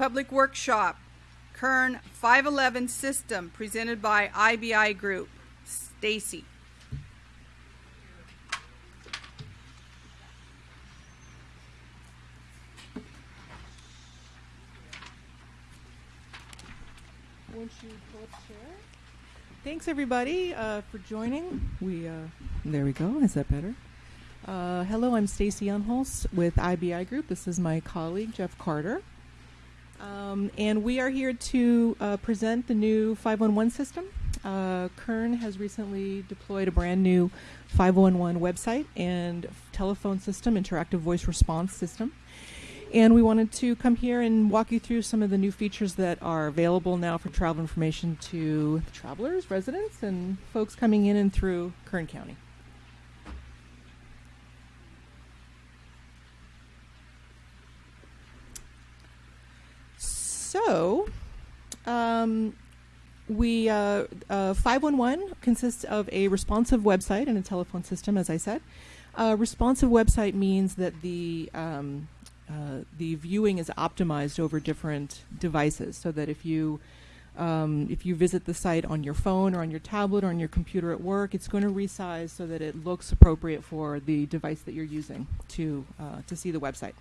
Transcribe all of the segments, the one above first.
Public Workshop, Kern 511 System, presented by IBI Group. Stacy. Thanks everybody uh, for joining. We uh, there we go. Is that better? Uh, hello, I'm Stacy Unholst with IBI Group. This is my colleague Jeff Carter, um, and we are here to uh, present the new 511 system. Uh, Kern has recently deployed a brand new 511 website and telephone system, interactive voice response system. And we wanted to come here and walk you through some of the new features that are available now for travel information to travelers, residents, and folks coming in and through Kern County. So, um, we uh, uh, 511 consists of a responsive website and a telephone system, as I said. A responsive website means that the um, uh, the viewing is optimized over different devices, so that if you um, if you visit the site on your phone or on your tablet or on your computer at work, it's going to resize so that it looks appropriate for the device that you're using to uh, to see the website.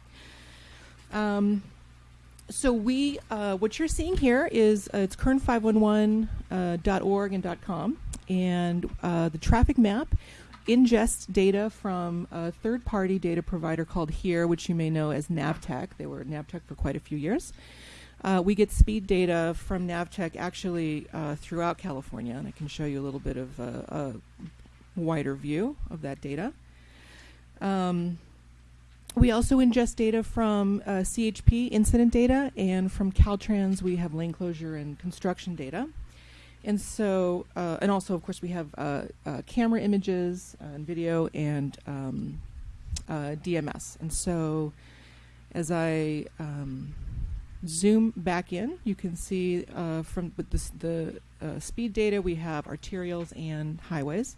Um, so we, uh, what you're seeing here is uh, it's kern511.org uh, and .com, and uh, the traffic map ingests data from a third-party data provider called Here, which you may know as Navteq. They were Navteq for quite a few years. Uh, we get speed data from Navteq actually uh, throughout California, and I can show you a little bit of a, a wider view of that data. Um, we also ingest data from uh, CHP incident data, and from Caltrans we have lane closure and construction data. And so, uh, and also, of course, we have uh, uh camera images uh, and video and um, uh, DMS. And so, as I um, zoom back in, you can see from this, the speed data, we have arterials and highways.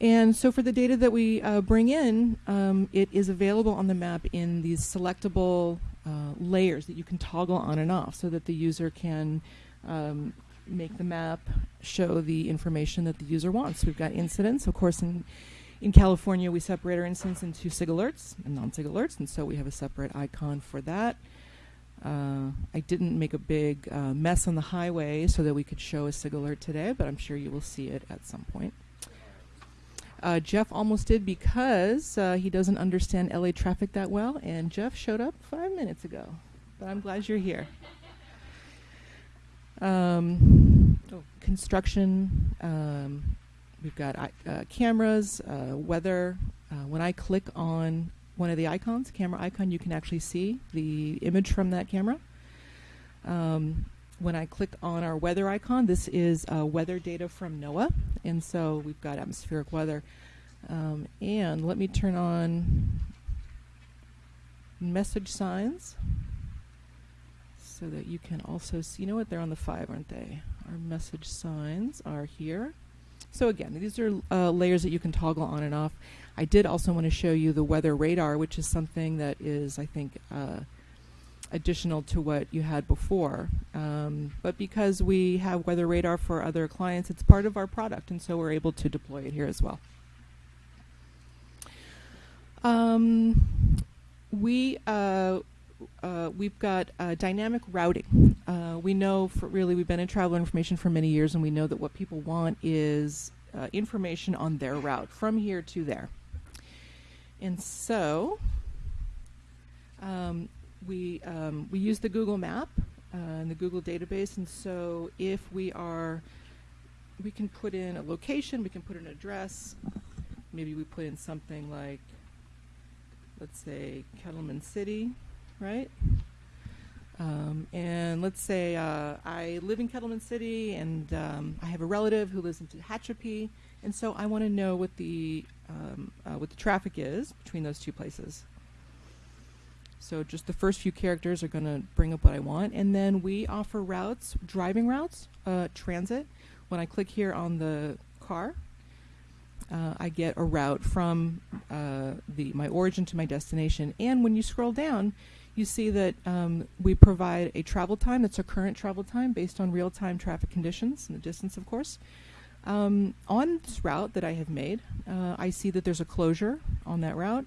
And so for the data that we uh, bring in, um, it is available on the map in these selectable uh, layers that you can toggle on and off so that the user can um, make the map show the information that the user wants. We've got incidents, of course, in in California, we separate our incidents into SIG alerts and non-SIG alerts, and so we have a separate icon for that. Uh, I didn't make a big uh, mess on the highway so that we could show a SIG alert today, but I'm sure you will see it at some point. Uh, Jeff almost did because uh, he doesn't understand LA traffic that well, and Jeff showed up five minutes ago. But I'm glad you're here. Um, oh, construction. Um, we've got uh, cameras, uh, weather. Uh, when I click on one of the icons, camera icon, you can actually see the image from that camera. Um, when I click on our weather icon, this is uh, weather data from NOAA. And so we've got atmospheric weather. Um, and let me turn on message signs so that you can also see, you know what, they're on the five, aren't they? Our message signs are here. So again, these are uh, layers that you can toggle on and off. I did also want to show you the weather radar, which is something that is, I think, uh, additional to what you had before. Um, but because we have weather radar for other clients, it's part of our product, and so we're able to deploy it here as well. Um, we uh, uh, we've got uh, dynamic routing. Uh, we know, for really, we've been in travel information for many years, and we know that what people want is uh, information on their route from here to there. And so, um, we um, we use the Google Map uh, and the Google database, and so if we are, we can put in a location, we can put an address. Maybe we put in something like, let's say Kettleman City, right? Um, and let's say uh, I live in Kettleman City, and um, I have a relative who lives in Tehachapi, and so I want to know what the um, uh, what the traffic is between those two places. So just the first few characters are going to bring up what I want. And then we offer routes, driving routes, uh, transit. When I click here on the car, uh, I get a route from uh, the my origin to my destination. And when you scroll down, you see that um, we provide a travel time that's a current travel time based on real-time traffic conditions and the distance, of course. Um, on this route that I have made, uh, I see that there's a closure on that route.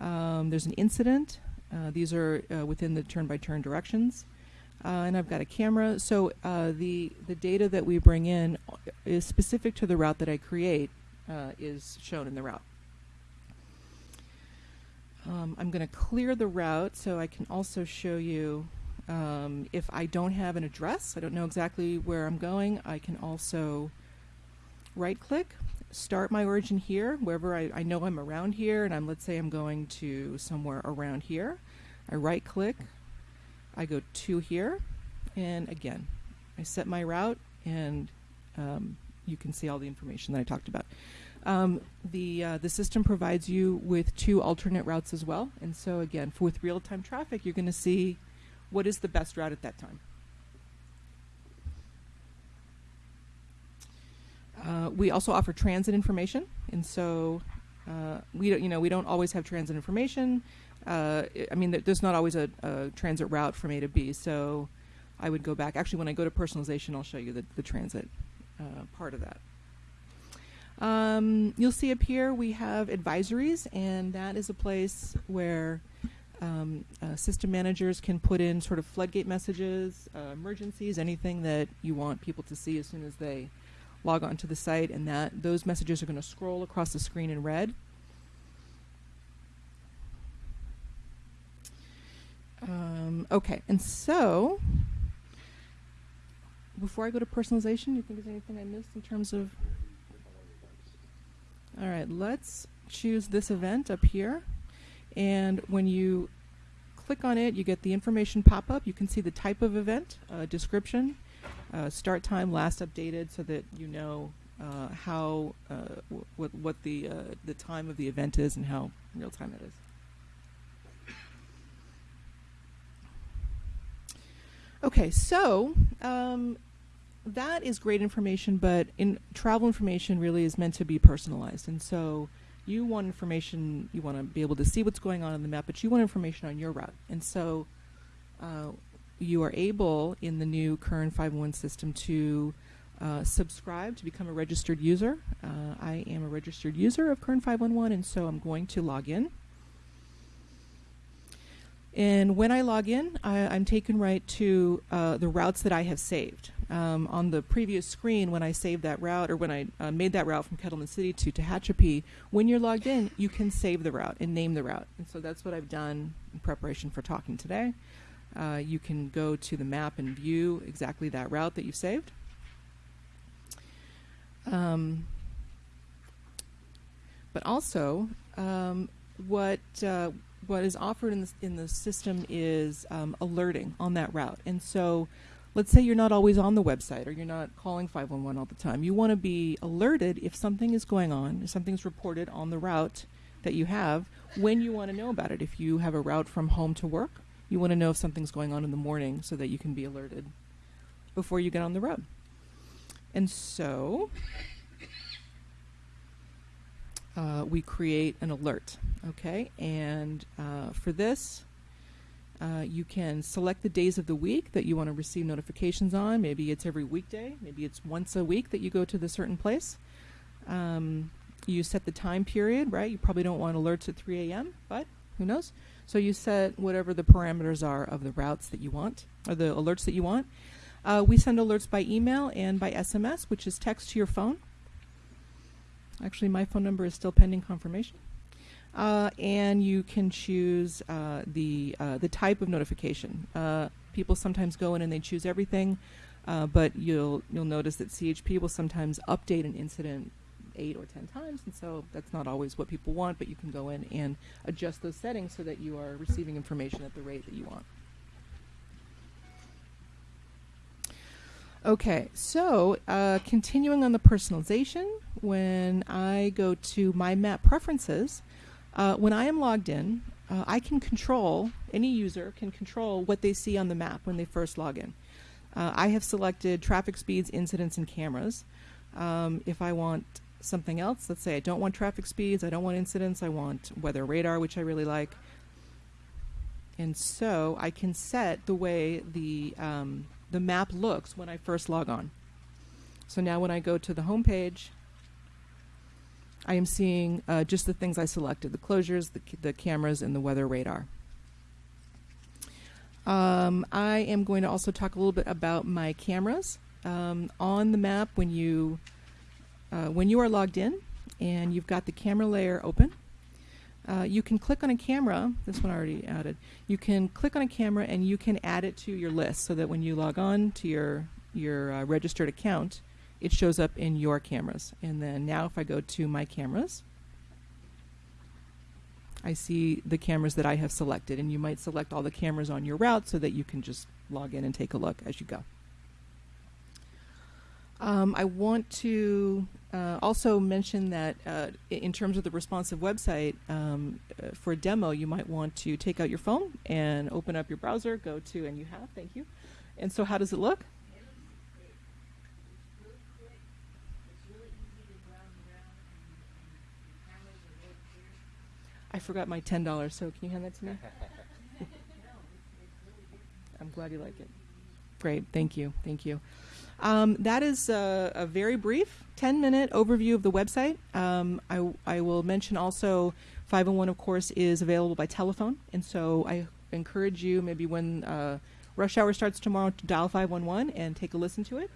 Um, there's an incident. Uh, these are uh, within the turn-by-turn directions. Uh, and I've got a camera. So the the data that we bring in is specific to the route that I create is shown in the route. Um, I'm going to clear the route so I can also show you um, if I don't have an address, I don't know exactly where I'm going, I can also right click, start my origin here, wherever I, I know I'm around here, and I'm let's say I'm going to somewhere around here. I right click, I go to here, and again, I set my route, and um, you can see all the information that I talked about. Um, the uh, the system provides you with two alternate routes as well, and so again, for, with real time traffic, you're going to see what is the best route at that time. Uh, we also offer transit information, and so uh, we don't, you know we don't always have transit information. Uh, I mean, there's not always a, a, transit route from A to B, so I would go back. Actually, when I go to personalization, I'll show you the, the transit uh, part of that. Um, you'll see up here we have advisories, and that is a place where um, uh, system managers can put in sort of floodgate messages, uh, emergencies, anything that you want people to see as soon as they log on to the site, and that those messages are going to scroll across the screen in red. Um, okay, and so before I go to personalization, do you think there's anything I missed in terms of all right, let's choose this event up here. And when you click on it, you get the information pop up. You can see the type of event, uh, description, uh, start time, last updated, so that you know uh, how uh, what what the uh, the time of the event is and how real time it is. Okay, so um, that is great information, but in travel information really is meant to be personalized. And so you want information, you want to be able to see what's going on in the map, but you want information on your route. And so uh, you are able in the new Kern 511 system to uh, subscribe to become a registered user. Uh, I am a registered user of Kern 511, and so I'm going to log in. And when I log in, I, am taken right to uh, the routes that I have saved. Um, on the previous screen, when I saved that route, or when I uh, made that route from Kettleman City to Tehachapi, when you're logged in, you can save the route and name the route. And so that's what I've done in preparation for talking today. Uh, you can go to the map and view exactly that route that you saved. Um, but also, um, what uh, what is offered in the, in the system is um, alerting on that route. And so let's say you're not always on the website or you're not calling 511 all the time. You want to be alerted if something is going on, if something's reported on the route that you have, when you want to know about it. If you have a route from home to work, you want to know if something's going on in the morning so that you can be alerted before you get on the road. And so uh, we create an alert. Okay, and uh, for this, uh, you can select the days of the week that you want to receive notifications on. Maybe it's every weekday, maybe it's once a week that you go to the certain place. Um, you set the time period, right? You probably don't want alerts at 3 a.m., but who knows? So you set whatever the parameters are of the routes that you want, or the alerts that you want. Uh, we send alerts by email and by SMS, which is text to your phone. Actually, my phone number is still pending confirmation. Uh, and you can choose uh, the uh, the type of notification. Uh, people sometimes go in and they choose everything, uh, but you'll you'll notice that CHP will sometimes update an incident eight or ten times, and so that's not always what people want. But you can go in and adjust those settings so that you are receiving information at the rate that you want. Okay, so uh, continuing on the personalization, when I go to my map preferences, uh, when I am logged in, uh, I can control, any user can control what they see on the map when they first log in. Uh, I have selected traffic speeds, incidents, and cameras. Um, if I want something else. Let's say I don't want traffic speeds, I don't want incidents, I want weather radar, which I really like. And so I can set the way the um, the map looks when I first log on. So now when I go to the home page, I am seeing uh, just the things I selected: the closures, the, the cameras, and the weather radar. Um, I am going to also talk a little bit about my cameras um, on the map when you uh, when you are logged in and you've got the camera layer open. Uh, you can click on a camera. This one I already added. You can click on a camera and you can add it to your list so that when you log on to your your uh, registered account, it shows up in your cameras. And then now, if I go to my cameras, I see the cameras that I have selected, and you might select all the cameras on your route so that you can just log in and take a look as you go. Um, I want to uh, also mention that uh, in terms of the responsive website, um, uh, for a demo, you might want to take out your phone and open up your browser, go to, and you have, thank you. And so, how does it look? I forgot my ten dollars. So can you hand that to me? I'm glad you like it. Great, thank you, thank you. Um, that is a, a very brief 10 minute overview of the website. Um, I, I will mention also 501, of course, is available by telephone. And so I encourage you, maybe when uh, rush hour starts tomorrow, to dial 511 and take a listen to it.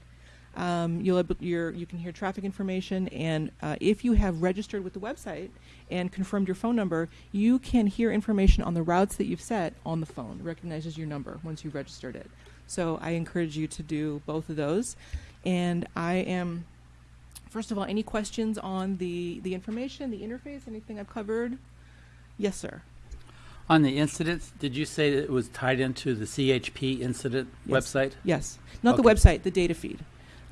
Um, you'll you can hear traffic information, and uh, if you have registered with the website and confirmed your phone number, you can hear information on the routes that you've set on the phone. It recognizes your number once you've registered it. So I encourage you to do both of those. And I am, first of all, any questions on the, the information, the interface, anything I've covered? Yes, sir. On the incidents, did you say that it was tied into the CHP incident Yes. website? Yes. Not the website, the data feed.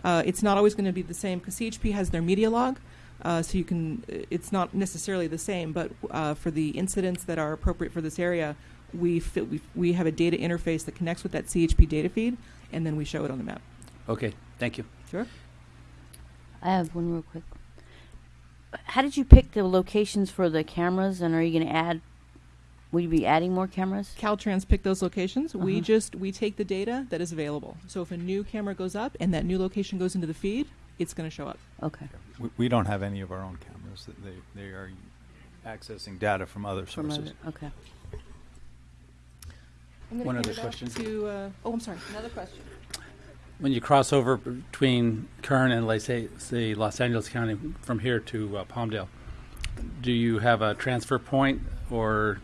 Uh, it's not always going to be the same because CHP has their media log. Uh, so you can, it's not necessarily the same, but uh, for the incidents that are appropriate for this area, we, fit, we, we have a data interface that connects with that CHP data feed, and then we show it on the map. Okay, thank you. Sure. I have one real quick. How did you pick the locations for the cameras, and are you going to add? Will you be adding more cameras? Caltrans picked those locations. We Uh-huh. just we take the data that is available. So if a new camera goes up and that new location goes into the feed, it's going to show up. Okay. We, we don't have any of our own cameras. They, they are accessing data from other From sources. other- okay. I'm gonna One hand other it off question. To uh, oh, I'm sorry. Another question. When you cross over between Kern and, let's say, say Los Angeles County from here to uh, Palmdale, do you have a transfer point or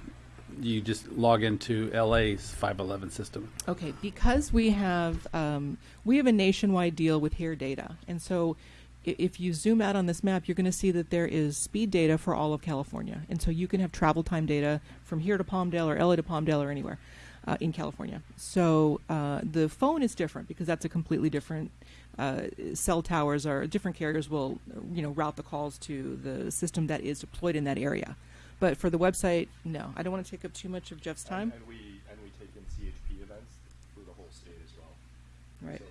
you just log into LA's 511 system? Okay, because we have um, we have a nationwide deal with Here Data, and so if you zoom out on this map, you're going to see that there is speed data for all of California, and so you can have travel time data from here to Palmdale or LA to Palmdale or anywhere uh, in California. So uh, the phone is different because that's a completely different. Uh, cell towers are different carriers will you know route the calls to the system that is deployed in that area. But for the website, no, I don't want to take up too much of Jeff's time. And, and we and we take in CHP events for the whole state as well. Right. So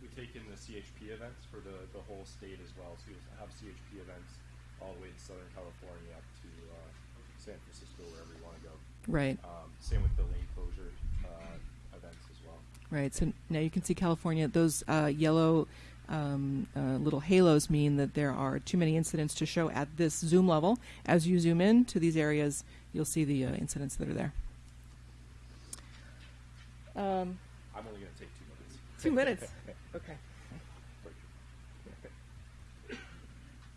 we take in the CHP events for the, the whole state as well. So you'll have CHP events all the way to Southern California up to uh, San Francisco, wherever you want to go. Right. Um, same with the lane closure uh, events as well. Right. So now you can see California. Those uh, yellow um, uh, little halos mean that there are too many incidents to show at this zoom level. As you zoom in to these areas, you'll see the uh, incidents that are there. Um, I'm only going to take two minutes. two minutes. Okay.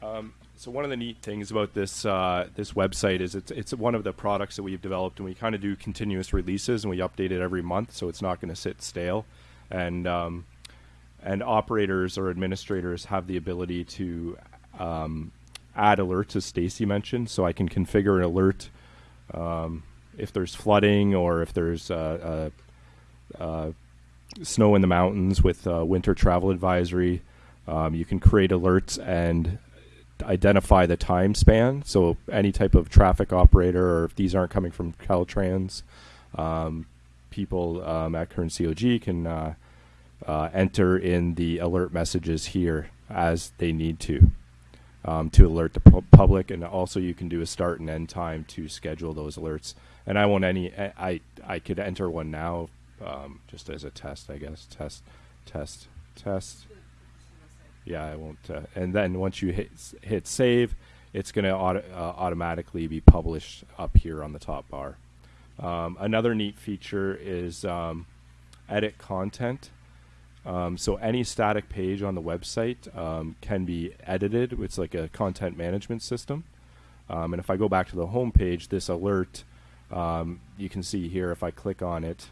Um, so one of the neat things about this uh, this website is it's it's one of the products that we've developed, and we kind of do continuous releases, and we update it every month, so it's not going to sit stale, and um, and operators or administrators have the ability to um, add alerts, as Stacy mentioned. So I can configure an alert um, if there's flooding or if there's uh, uh, uh, snow in the mountains with uh, winter travel advisory. Um, you can create alerts and identify the time span. So any type of traffic operator, or if these aren't coming from Caltrans, um, people um, at Kern COG can uh, uh, enter in the alert messages here as they need to. um, to alert the pu- public, and also you can do a start and end time to schedule those alerts. And I won't any. I I, I could enter one now, um, just as a test, I guess. Test, test, test. Yeah, I won't. Uh, and then once you hit hit save, it's going to auto, uh, automatically be published up here on the top bar. Um, another neat feature is um, edit content. Um, so any static page on the website um, can be edited. It's like a content management system. Um, and if I go back to the home page, this alert, um, you can see here if I click on it,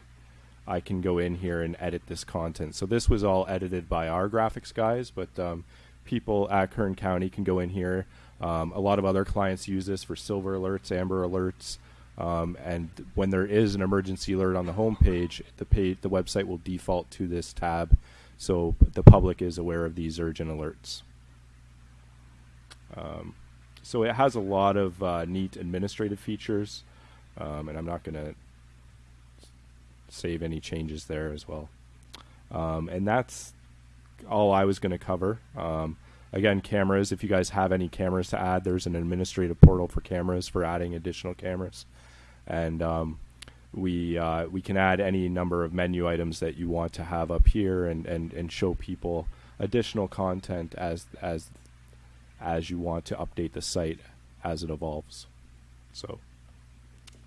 I can go in here and edit this content. So this was all edited by our graphics guys, but um, people at Kern County can go in here. Um, a lot of other clients use this for silver alerts, amber alerts, um, and when there is an emergency alert on the home page, the page, the website will default to this tab, so the public is aware of these urgent alerts. Um, so it has a lot of uh, neat administrative features, um, and I'm not going to save any changes there as well. Um, and that's all I was going to cover. Um, again, cameras. If you guys have any cameras to add, there's an administrative portal for cameras for adding additional cameras, and um, we uh, we can add any number of menu items that you want to have up here, and, and, and show people additional content as as as you want to update the site as it evolves. So.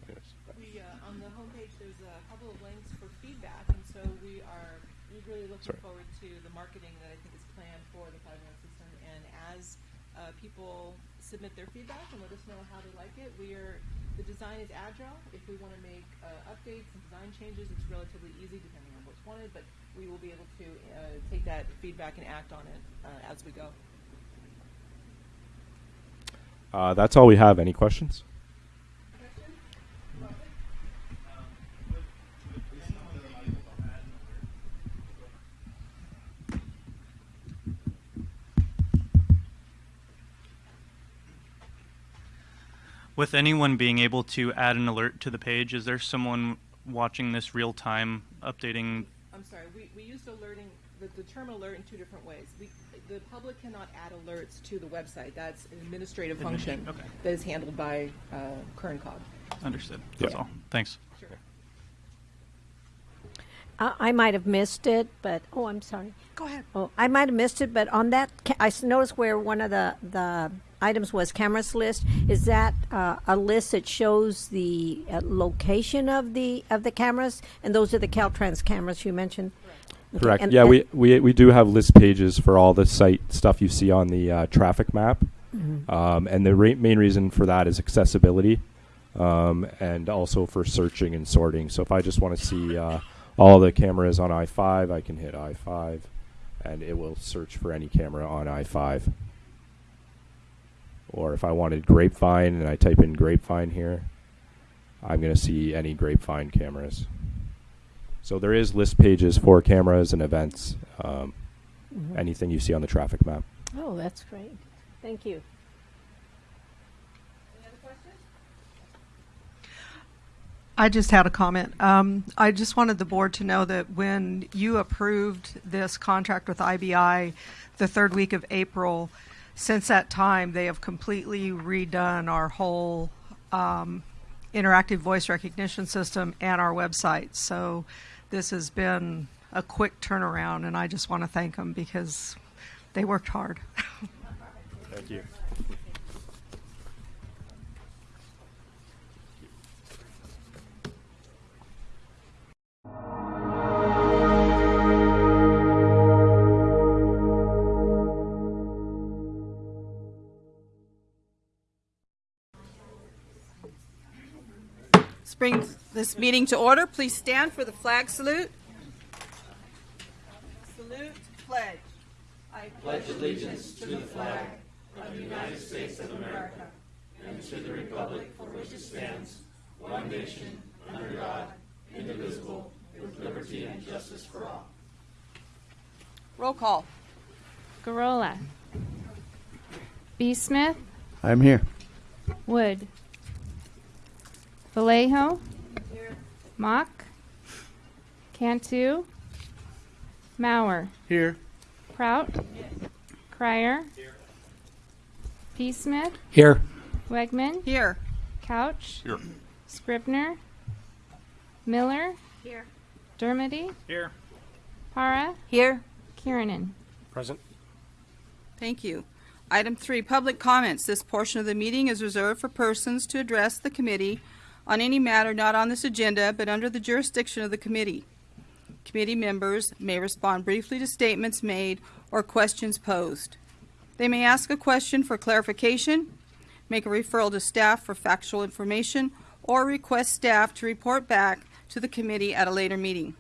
yes. We, uh, on the homepage, there's a couple of links for feedback, and so we are eagerly looking Sorry. forward to the marketing that I think is planned for the five one system. And as uh, people submit their feedback and let us know how they like it, we are the design is agile. If we want to make uh, updates and design changes, it's relatively easy depending on what's wanted. But we will be able to uh, take that feedback and act on it uh, as we go. Uh, that's all we have. Any questions? With anyone being able to add an alert to the page, is there someone watching this real time, updating? I'm sorry, we, we used alerting, the, the term alert in two different ways. We, the public cannot add alerts to the website. That's an administrative function okay. that is handled by uh, Kern Cog. Understood. That's Yeah. all. Thanks. Sure. I I might have missed it, but, oh, I'm sorry. Go ahead. Oh, I might have missed it, but on that, I noticed where one of the, the items was cameras list. Is that uh, a list that shows the uh, location of the, of the cameras? And those are the Caltrans cameras you mentioned? Okay, Correct. and- yeah, and- we, we we do have list pages for all the site stuff you see on the uh, traffic map, Mm-hmm. um, and the main reason for that is accessibility, um, and also for searching and sorting. So if I just want to see uh, all the cameras on I five, I can hit I five, and it will search for any camera on I five. Or if I wanted grapevine and I type in grapevine here, I'm going to see any grapevine cameras. So there is list pages for cameras and events, um, Mhm. anything you see on the traffic map. Oh, that's great. Thank you. Any other questions? I just had a comment. Um, I just wanted the board to know that when you approved this contract with IBI the third week of April, since that time, they have completely redone our whole um, interactive voice recognition system and our website. So this has been a quick turnaround, and I just want to thank them because they worked hard. Thank you. This brings this meeting to order. Please stand for the flag salute. Salute, pledge. I pledge allegiance to the flag of the United States of America and to the republic for which it stands, one nation, under God, indivisible, with liberty and justice for all. Roll call. Gurrola. B. Smith. I'm here. Wood. Vallejo. Mock. Cantu. Mauer. Here. Prout. Crier. B. Smith, Here. Wegman, Here. Couch, Here. Scrivner, Miller, Here. Dermody, Here. Para, Here. Kiernan. Present. Thank you. Item three, public comments. This portion of the meeting is reserved for persons to address the committee on any matter not on this agenda but under the jurisdiction of the committee. Committee members may respond briefly to statements made or questions posed. They may ask a question for clarification, make a referral to staff for factual information, or request staff to report back to the committee at a later meeting.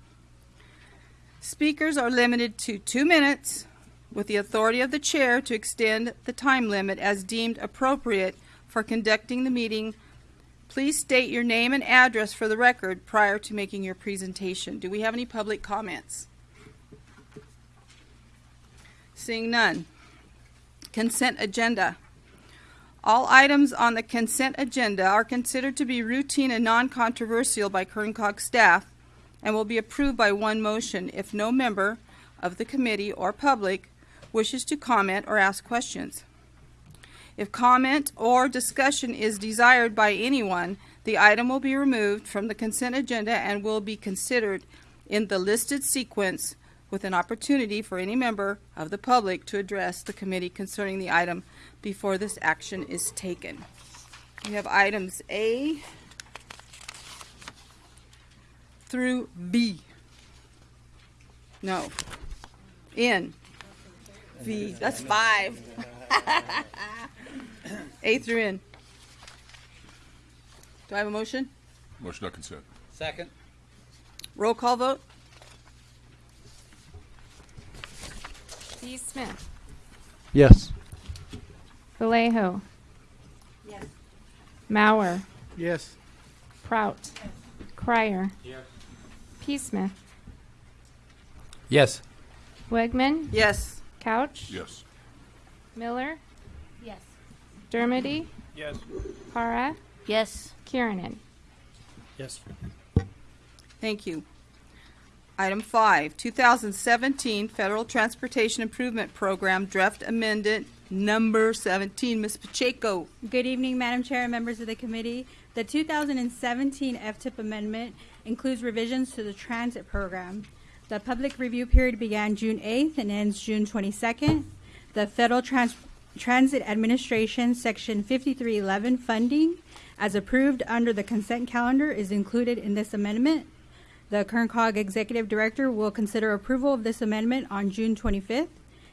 Speakers are limited to two minutes with the authority of the chair to extend the time limit as deemed appropriate for conducting the meeting. Please state your name and address for the record prior to making your presentation. Do we have any public comments? Seeing none. Consent agenda. All items on the consent agenda are considered to be routine and non-controversial by Kern Cog staff and will be approved by one motion if no member of the committee or public wishes to comment or ask questions. If comment or discussion is desired by anyone, the item will be removed from the consent agenda and will be considered in the listed sequence with an opportunity for any member of the public to address the committee concerning the item before this action is taken. We have items A through B. No. N. V. That's five. A through N. Do I have a motion? Motion on consent. Second. Roll call vote? B. Smith, Yes. Vallejo. Yes. Mauer, Yes. Prout, Crier. P. Smith, Yes. Wegman, Yes. Couch, Yes. Miller, Yes. Dermody, Yes. Para, Yes. Kiernan. Yes. Thank you. Item five, 2017 Federal Transportation Improvement Program Draft Amendment Number 17. Ms. Pacheco. Good evening, Madam Chair and members of the committee. The 2017 FTIP amendment includes revisions to the transit program. The public review period began June 8th and ends June 22nd. The Federal Trans- Transit Administration Section 5311 funding, as approved under the consent calendar, is included in this amendment. The Kern Cog Executive Director will consider approval of this amendment on June 25th.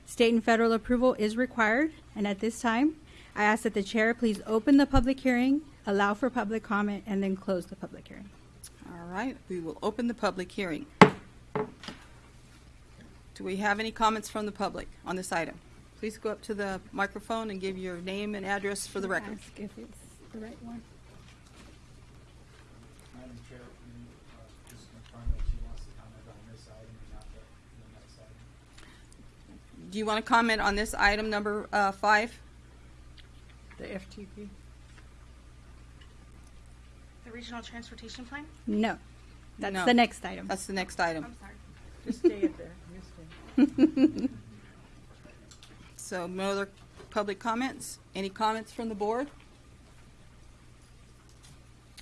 State and federal approval is required, and at this time, I ask that the chair please open the public hearing, allow for public comment, and then close the public hearing. All right, we will open the public hearing. Do we have any comments from the public on this item? Please go up to the microphone and give your name and address for the record. Ask if it's the right one. Madam Chair, you uh, just confirm that she wants to comment on this item and not the, the next item? Do you want to comment on this item number uh, five? The FTP. The regional transportation plan? No, that's No. the next item. That's the next item. I'm sorry. Just stay it there. You stay. So no other public comments? Any comments from the board?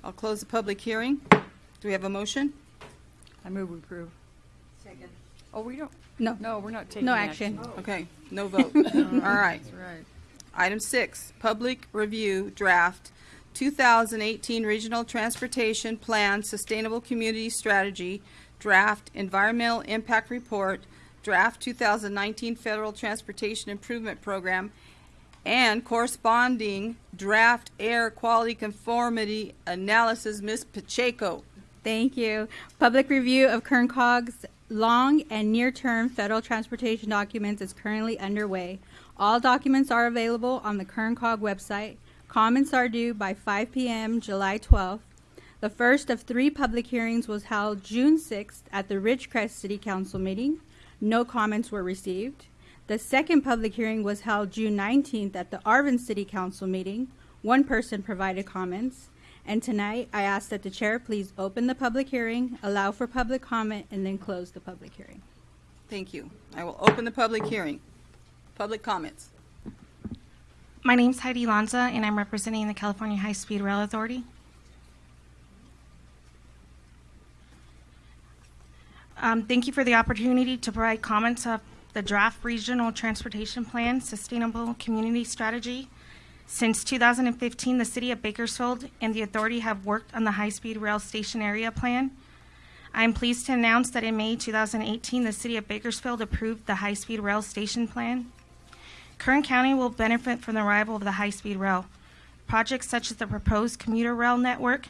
I'll close the public hearing. Do we have a motion? I move we approve. Second. Oh, we don't, No, no, we're not taking no action. action. Oh. Okay, no vote. All right. That's right. Item six, public review draft 2018 Regional Transportation Plan Sustainable Community Strategy, draft Environmental Impact Report, draft 2019 Federal Transportation Improvement Program, and corresponding draft air quality conformity analysis. Ms. Pacheco. Thank you. Public review of Kern Cog's long and near-term federal transportation documents is currently underway. All documents are available on the Kern Cog website. Comments are due by 5 p.m. July 12th. The first of three public hearings was held June 6th at the Ridgecrest City Council meeting. No comments were received. The second public hearing was held June 19th at the Arvin City Council meeting. One person provided comments. And tonight, I ask that the chair please open the public hearing, allow for public comment, and then close the public hearing. Thank you. I will open the public hearing. Public comments. My name is Heidi Lanza, and I'm representing the California High Speed Rail Authority. Um, thank you for the opportunity to provide comments of the draft Regional Transportation Plan Sustainable Community Strategy. Since 2015, the City of Bakersfield and the Authority have worked on the High Speed Rail Station Area Plan. I am pleased to announce that in May 2018, the City of Bakersfield approved the High Speed Rail Station Plan. Kern County will benefit from the arrival of the high speed rail. Projects such as the proposed commuter rail network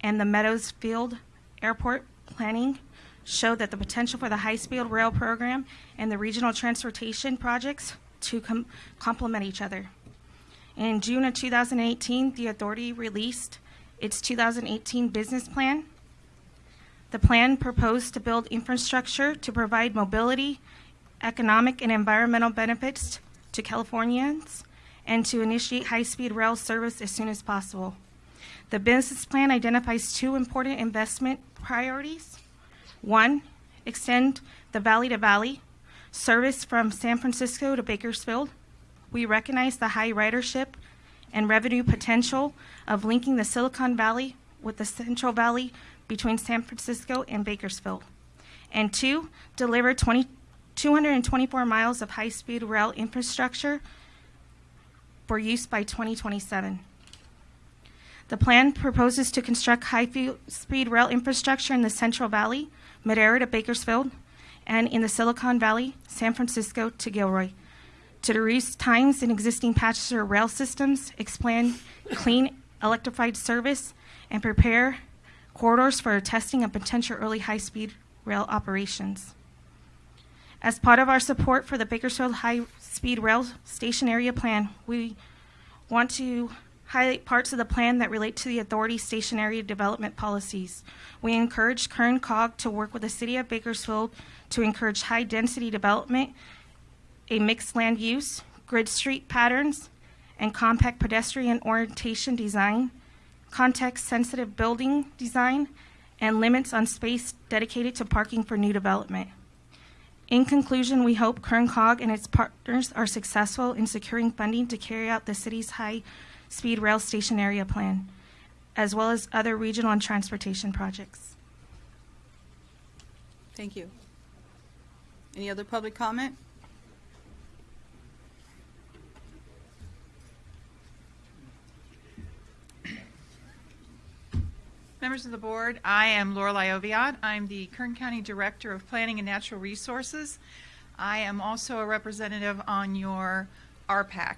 and the Meadows Field Airport planning show that the potential for the high speed rail program and the regional transportation projects to com- complement each other. In June of 2018, the authority released its 2018 business plan. The plan proposed to build infrastructure to provide mobility, economic, and environmental benefits to Californians and to initiate high speed rail service as soon as possible. The business plan identifies two important investment priorities. One, extend the valley to valley service from San Francisco to Bakersfield. We recognize the high ridership and revenue potential of linking the Silicon Valley with the Central Valley between San Francisco and Bakersfield. And two, deliver 20, 224 miles of high speed rail infrastructure for use by 2027. The plan proposes to construct high speed rail infrastructure in the Central Valley, Madera to Bakersfield, and in the Silicon Valley, San Francisco to Gilroy, to reduce times in existing passenger rail systems, expand clean electrified service, and prepare corridors for testing of potential early high speed rail operations. As part of our support for the Bakersfield High Speed Rail Station Area Plan, we want to highlight parts of the plan that relate to the authority's station area development policies. We encourage Kern COG to work with the City of Bakersfield to encourage high density development, a mixed land use, grid street patterns, and compact pedestrian orientation design, context sensitive building design, and limits on space dedicated to parking for new development. In conclusion, we hope Kern COG and its partners are successful in securing funding to carry out the city's high speed rail station area plan, as well as other regional and transportation projects. Thank you. Any other public comment? Members of the board, I am Lorelei Oviatt. I'm the Kern County Director of Planning and Natural Resources. I am also a representative on your RPAC.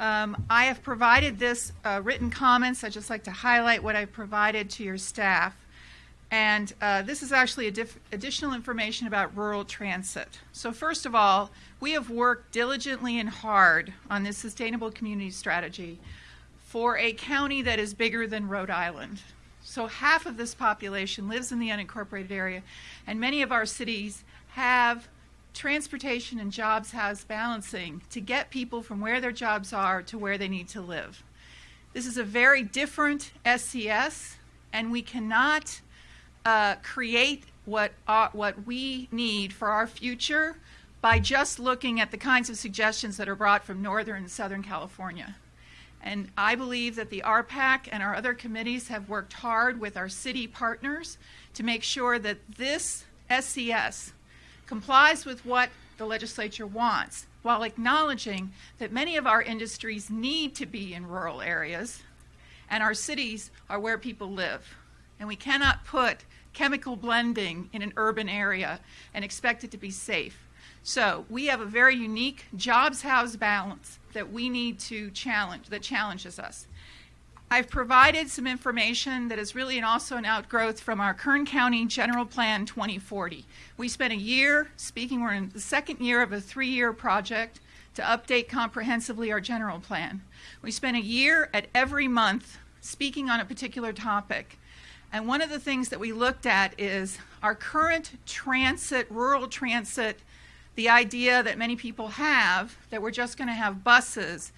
Um, I have provided this uh, written comments. I'd just like to highlight what I've provided to your staff. And uh, this is actually additional information about rural transit. So, first of all, we have worked diligently and hard on this sustainable community strategy for a county that is bigger than Rhode Island. So half of this population lives in the unincorporated area, and many of our cities have transportation and jobs house balancing to get people from where their jobs are to where they need to live. This is a very different SCS, and we cannot uh, create what, uh, what we need for our future by just looking at the kinds of suggestions that are brought from Northern and Southern California. And I believe that the RPAC and our other committees have worked hard with our city partners to make sure that this SCS complies with what the legislature wants while acknowledging that many of our industries need to be in rural areas and our cities are where people live. And we cannot put chemical blending in an urban area and expect it to be safe. So we have a very unique jobs house balance that we need to challenge, that challenges us. I've provided some information that is really also an outgrowth from our Kern County General Plan 2040. We spent a year speaking, we're in the second year of a three year project to update comprehensively our general plan. We spent a year at every month speaking on a particular topic. And one of the things that we looked at is our current transit, rural transit the idea that many people have that we're just going to have buses.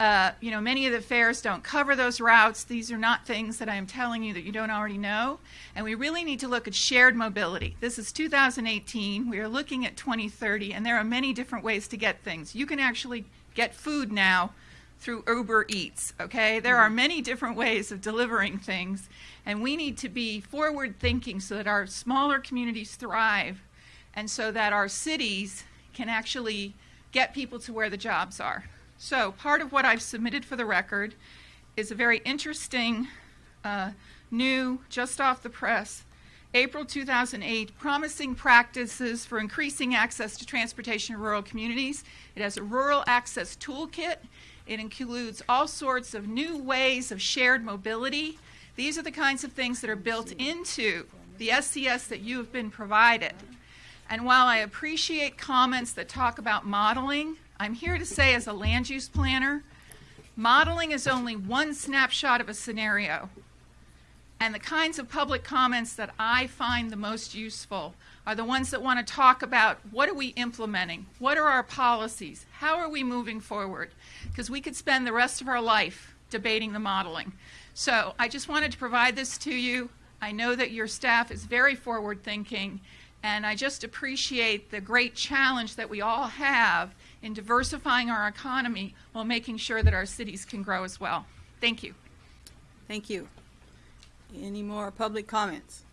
Uh, you know, many of the fares don't cover those routes. These are not things that I am telling you that you don't already know. And we really need to look at shared mobility. This is 2018. We are looking at 2030, and there are many different ways to get things. You can actually get food now through Uber Eats, okay? There are many different ways of delivering things, and we need to be forward thinking so that our smaller communities thrive and so that our cities can actually get people to where the jobs are. So, part of what I've submitted for the record is a very interesting, uh, new, just off the press, April 2008 Promising Practices for Increasing Access to Transportation in Rural Communities. It has a rural access toolkit. It includes all sorts of new ways of shared mobility. These are the kinds of things that are built into the SCS that you have been provided. And while I appreciate comments that talk about modeling, I'm here to say, as a land use planner, modeling is only one snapshot of a scenario. And the kinds of public comments that I find the most useful are the ones that want to talk about what are we implementing? What are our policies? How are we moving forward? Because we could spend the rest of our life debating the modeling. So I just wanted to provide this to you. I know that your staff is very forward thinking, and I just appreciate the great challenge that we all have in diversifying our economy while making sure that our cities can grow as well. Thank you. Thank you. Any more public comments?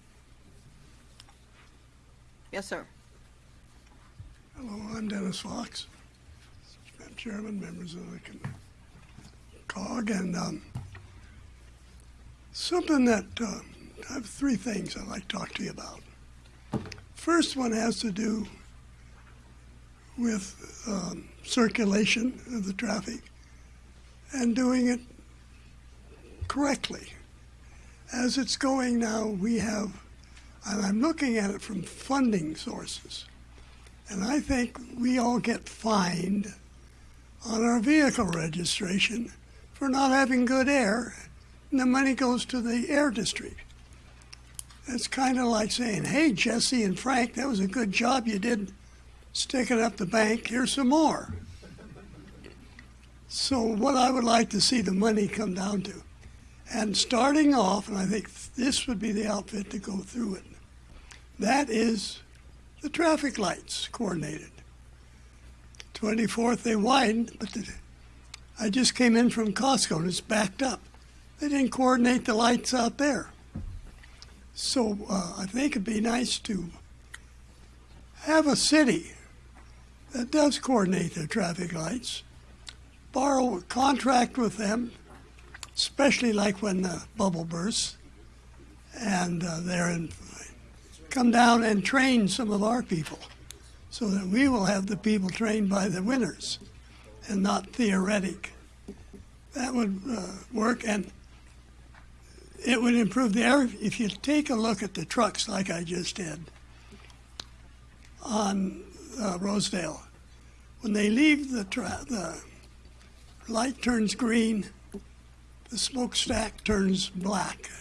Yes, sir. Hello, I'm Dennis Fox, Chairman, members of the con- COG, and um, something that uh, I have three things I'd like to talk to you about. First one has to do with um, circulation of the traffic and doing it correctly. As it's going now, we have, and I'm looking at it from funding sources, and I think we all get fined on our vehicle registration for not having good air, and the money goes to the air district. That's kind of like saying, hey, Jesse and Frank, that was a good job you did sticking up the bank. Here's some more. So, what I would like to see the money come down to, and starting off, and I think this would be the outfit to go through it, that is the traffic lights coordinated. 24th, they widened, but the, I just came in from Costco and it's backed up. They didn't coordinate the lights out there. So uh, I think it'd be nice to have a city that does coordinate their traffic lights, borrow a contract with them, especially like when the bubble bursts, and uh, they're in, come down and train some of our people so that we will have the people trained by the winners and not theoretic. That would uh, work, and it would improve the air. If you take a look at the trucks, like I just did on uh, Rosedale, when they leave the the light turns green, the smokestack turns black.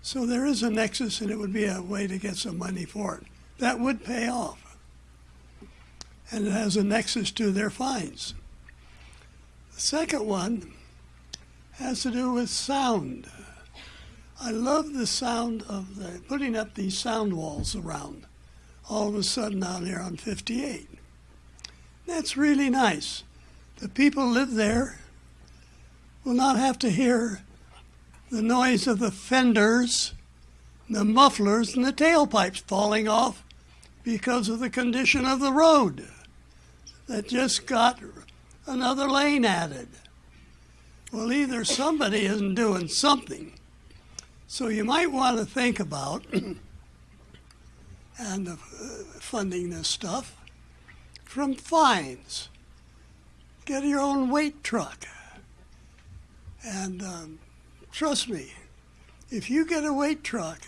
So there is a nexus, and it would be a way to get some money for it. That would pay off and it has a nexus to their fines. The second one has to do with sound. I love the sound of the putting up these sound walls around all of a sudden down here on 58. That's really nice. The people live there will not have to hear the noise of the fenders, the mufflers, and the tailpipes falling off because of the condition of the road that just got another lane added. Well, either somebody isn't doing something. So you might want to think about and uh, funding this stuff from fines. Get your own weight truck. And um, trust me, if you get a weight truck,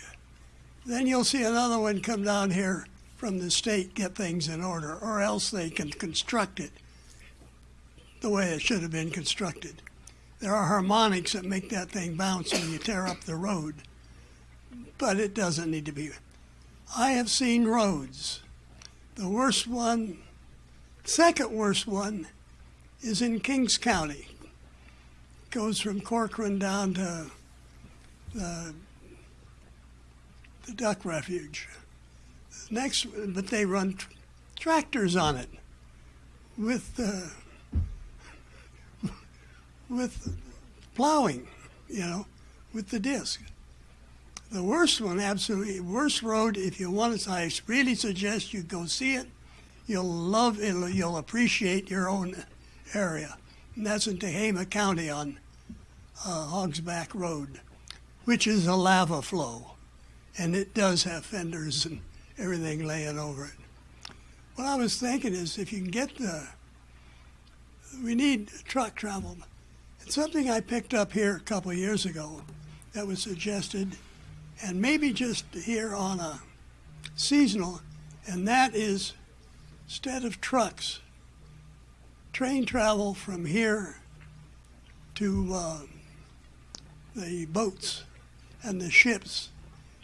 then you'll see another one come down here from the state get things in order, or else they can construct it the way it should have been constructed. There are harmonics that make that thing bounce when you tear up the road, but it doesn't need to be. I have seen roads. The worst one, second worst one, is in Kings County. goes from Corcoran down to the, the duck refuge. Next, but they run tr- tractors on it with uh, with plowing, you know, with the disc. The worst one, absolutely worst road. If you want it, I really suggest you go see it. You'll love it. You'll appreciate your own area, and that's in Tehama County on uh, Hogsback Road, which is a lava flow, and it does have fenders and everything laying over it. What I was thinking is, if you can get the, we need truck travel. It's something I picked up here a couple of years ago that was suggested, and maybe just here on a seasonal, and that is instead of trucks, train travel from here to uh, the boats and the ships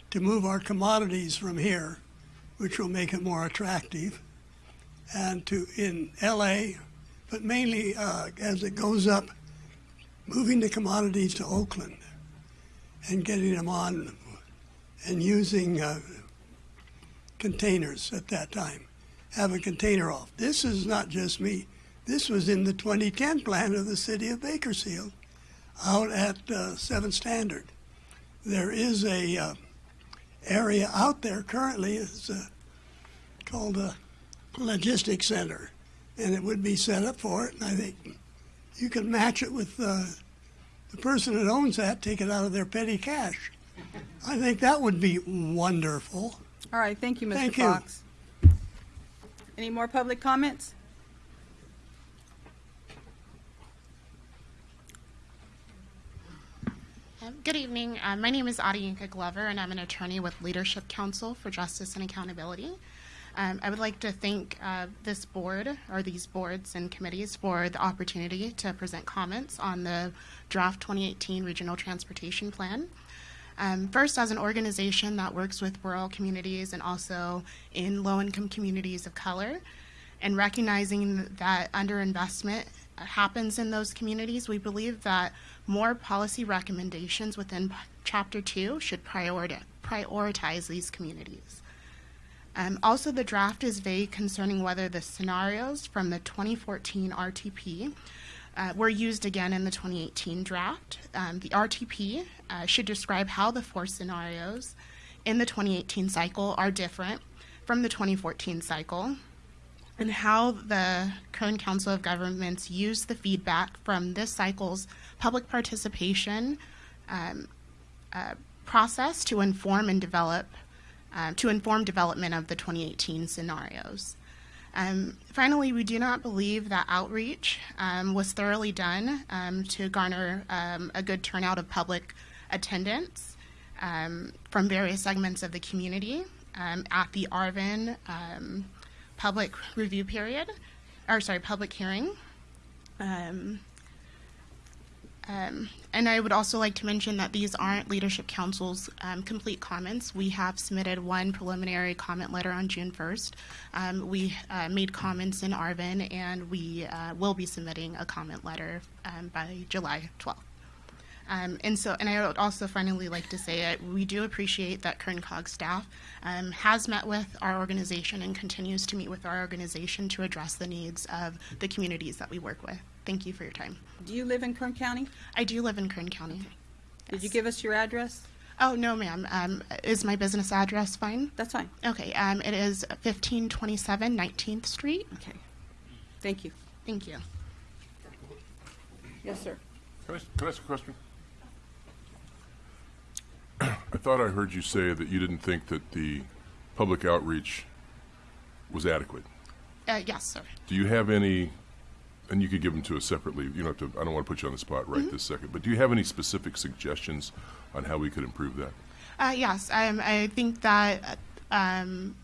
to move our commodities from here, which will make it more attractive, and to in LA, but mainly uh, as it goes up, moving the commodities to Oakland and getting them on and using uh, containers at that time. Have a container off. This is not just me. This was in the 2010 plan of the city of Bakersfield out at uh, 7 Standard. There is a uh, area out there currently. It's uh, called a logistics center, and it would be set up for it. And I think you could match it with uh, the person that owns that, take it out of their petty cash. I think that would be wonderful. All right, thank you, Mr. Thank you. Any more public comments? Um, Good evening. Uh, my name is Adeyinka Glover, and I'm an attorney with Leadership Council for Justice and Accountability. Um, I would like to thank uh, this board, or these boards and committees, for the opportunity to present comments on the draft 2018 Regional Transportation Plan. Um, first, as an organization that works with rural communities and also in low income communities of color, and recognizing that underinvestment happens in those communities, we believe that more policy recommendations within Chapter 2 should prioritize, prioritize these communities. Um, also, the draft is vague concerning whether the scenarios from the 2014 RTP uh, were used again in the 2018 draft. Um, the RTP uh, should describe how the four scenarios in the 2018 cycle are different from the 2014 cycle and how the Kern Council of Governments used the feedback from this cycle's public participation um, uh, process to inform and develop um, to inform development of the 2018 scenarios. Um, finally, we do not believe that outreach um, was thoroughly done um, to garner um, a good turnout of public attendance um, from various segments of the community um, at the Arvin public review period, or sorry, public hearing. Um, um, and I would also like to mention that these aren't Leadership Council's um, complete comments. We have submitted one preliminary comment letter on June 1st. Um, we uh, made comments in Arvin, and we uh, will be submitting a comment letter um, by July 12th. Um, and so, and I would also finally like to say that we do appreciate that Kern COG staff um, has met with our organization and continues to meet with our organization to address the needs of the communities that we work with. Thank you for your time. Do you live in Kern County? I do live in Kern County. Did you give us your address? Oh, no, ma'am. Um, is my business address fine? That's fine. Okay. Um, it is 1527 19th Street. Okay. Thank you. Thank you. Yes, sir. Can I, can I ask a question? I thought I heard you say that you didn't think that the public outreach was adequate. Uh, yes, sir. Do you have any, and you could give them to us separately, you don't have to, I don't want to put you on the spot right Mhm. this second, but do you have any specific suggestions on how we could improve that? Uh, yes, um, I think that um,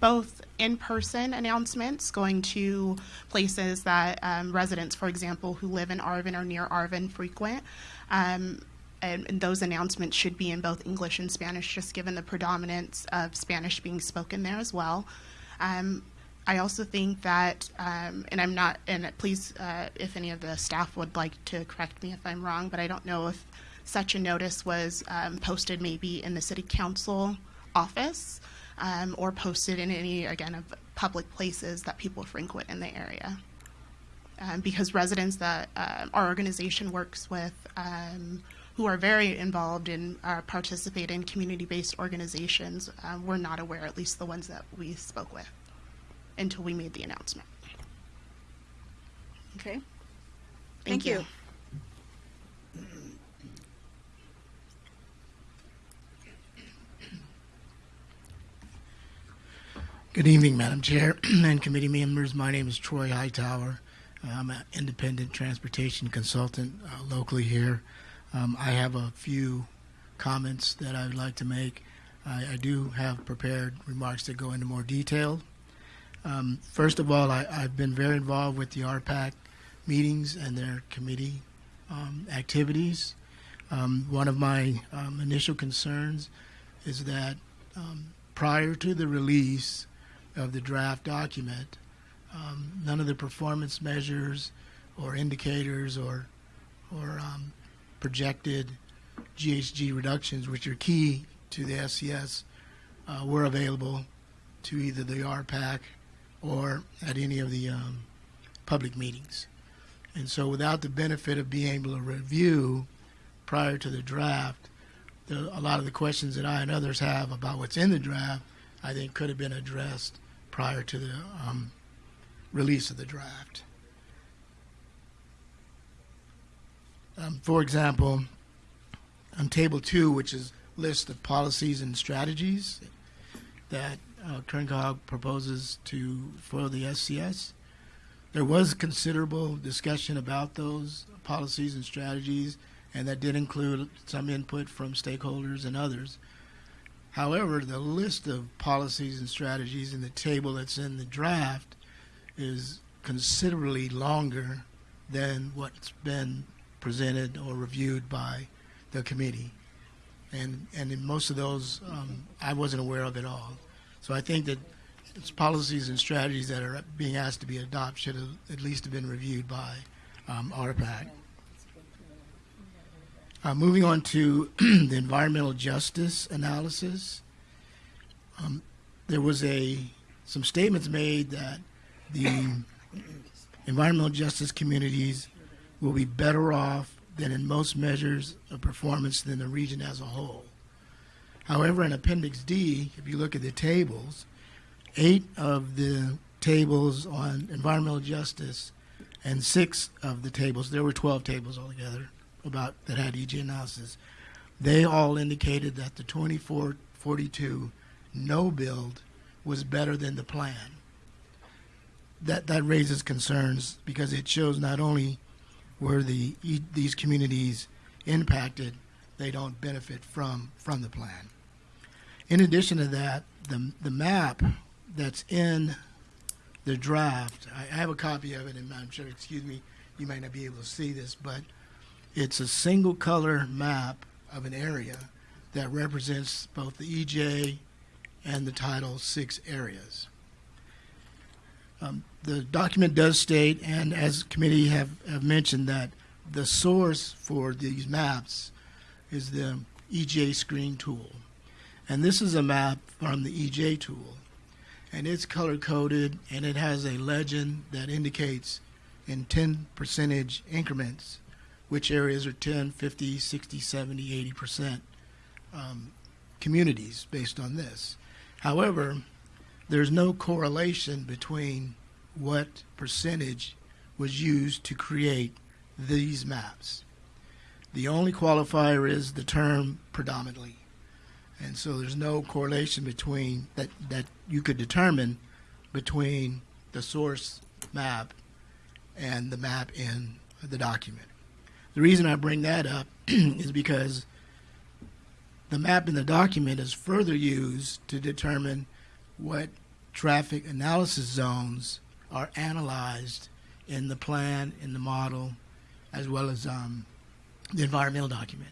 both in-person announcements going to places that um, residents, for example, who live in Arvin or near Arvin frequent, um, and, those announcements should be in both English and Spanish, just given the predominance of Spanish being spoken there as well. Um, I also think that, um, and I'm not, and please, uh, if any of the staff would like to correct me if I'm wrong, but I don't know if such a notice was um, posted maybe in the city council office um, or posted in any, again, of public places that people frequent in the area. um, because residents that uh, our organization works with um, who are very involved in uh, participate in community-based organizations um, were not aware, at least the ones that we spoke with, until we made the announcement. Okay. Thank Thank you. Good evening, Madam Chair and committee members. My name is Troy Hightower. Uh, I'm an independent transportation consultant uh, locally here. Um, I have a few comments that I would like to make. I, I do have prepared remarks that go into more detail. Um, first of all, I, I've been very involved with the RPAC meetings and their committee um, activities. Um, one of my um, initial concerns is that um, prior to the release of the draft document, um, none of the performance measures or indicators or or um, projected GHG reductions, which are key to the SCS, uh, were available to either the RPAC or at any of the um, public meetings. And so, without the benefit of being able to review prior to the draft, the, a lot of the questions that I and others have about what's in the draft, I think could have been addressed prior to the um, release of the draft. Um, for example, on table two, which is list of policies and strategies that uh, proposes to for the SCS, there was considerable discussion about those policies and strategies, and that did include some input from stakeholders and others. However, the list of policies and strategies in the table that's in the draft is considerably longer than what's been presented or reviewed by the committee. And, and in most of those, um, I wasn't aware of at all. So I think that policies and strategies that are being asked to be adopted should have at least have been reviewed by um, RPAC. Uh, moving on to the environmental justice analysis, um, there was a some statements made that the environmental justice communities will be better off than in most measures of performance than the region as a whole. However, in Appendix D, if you look at the tables, eight of the tables on environmental justice and six of the tables, there were 12 tables altogether, about that had EG analysis, they all indicated that the 2442 no build was better than the plan. That that raises concerns because it shows not only were the these communities impacted, they don't benefit from from the plan. In addition to that, the the map that's in the draft, I, I have a copy of it, and I'm sure, excuse me, you might not be able to see this, but it's a single color map of an area that represents both the EJ and the Title VI areas. Um, the document does state, and as committee have, have mentioned, that the source for these maps is the EJ screen tool. And this is a map from the EJ tool. And it's color coded and it has a legend that indicates in 10 percentage increments which areas are 10, 50, 60, 70, 80% um, communities based on this. However, there's no correlation between what percentage was used to create these maps. The only qualifier is the term predominantly. And so there's no correlation between that, that you could determine between the source map and the map in the document. The reason I bring that up is because the map in the document is further used to determine what traffic analysis zones are analyzed in the plan, in the model, as well as um, the environmental document.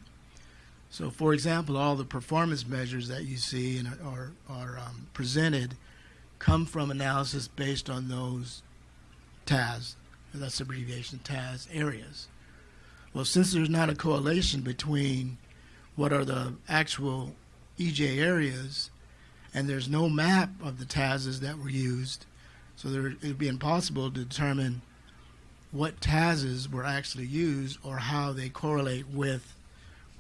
So, for example, all the performance measures that you see and are, are um, presented come from analysis based on those TAZ, that's abbreviation TAZ areas. Well, since there's not a correlation between what are the actual EJ areas and there's no map of the TAZs that were used, so there, it would be impossible to determine what TAZs were actually used or how they correlate with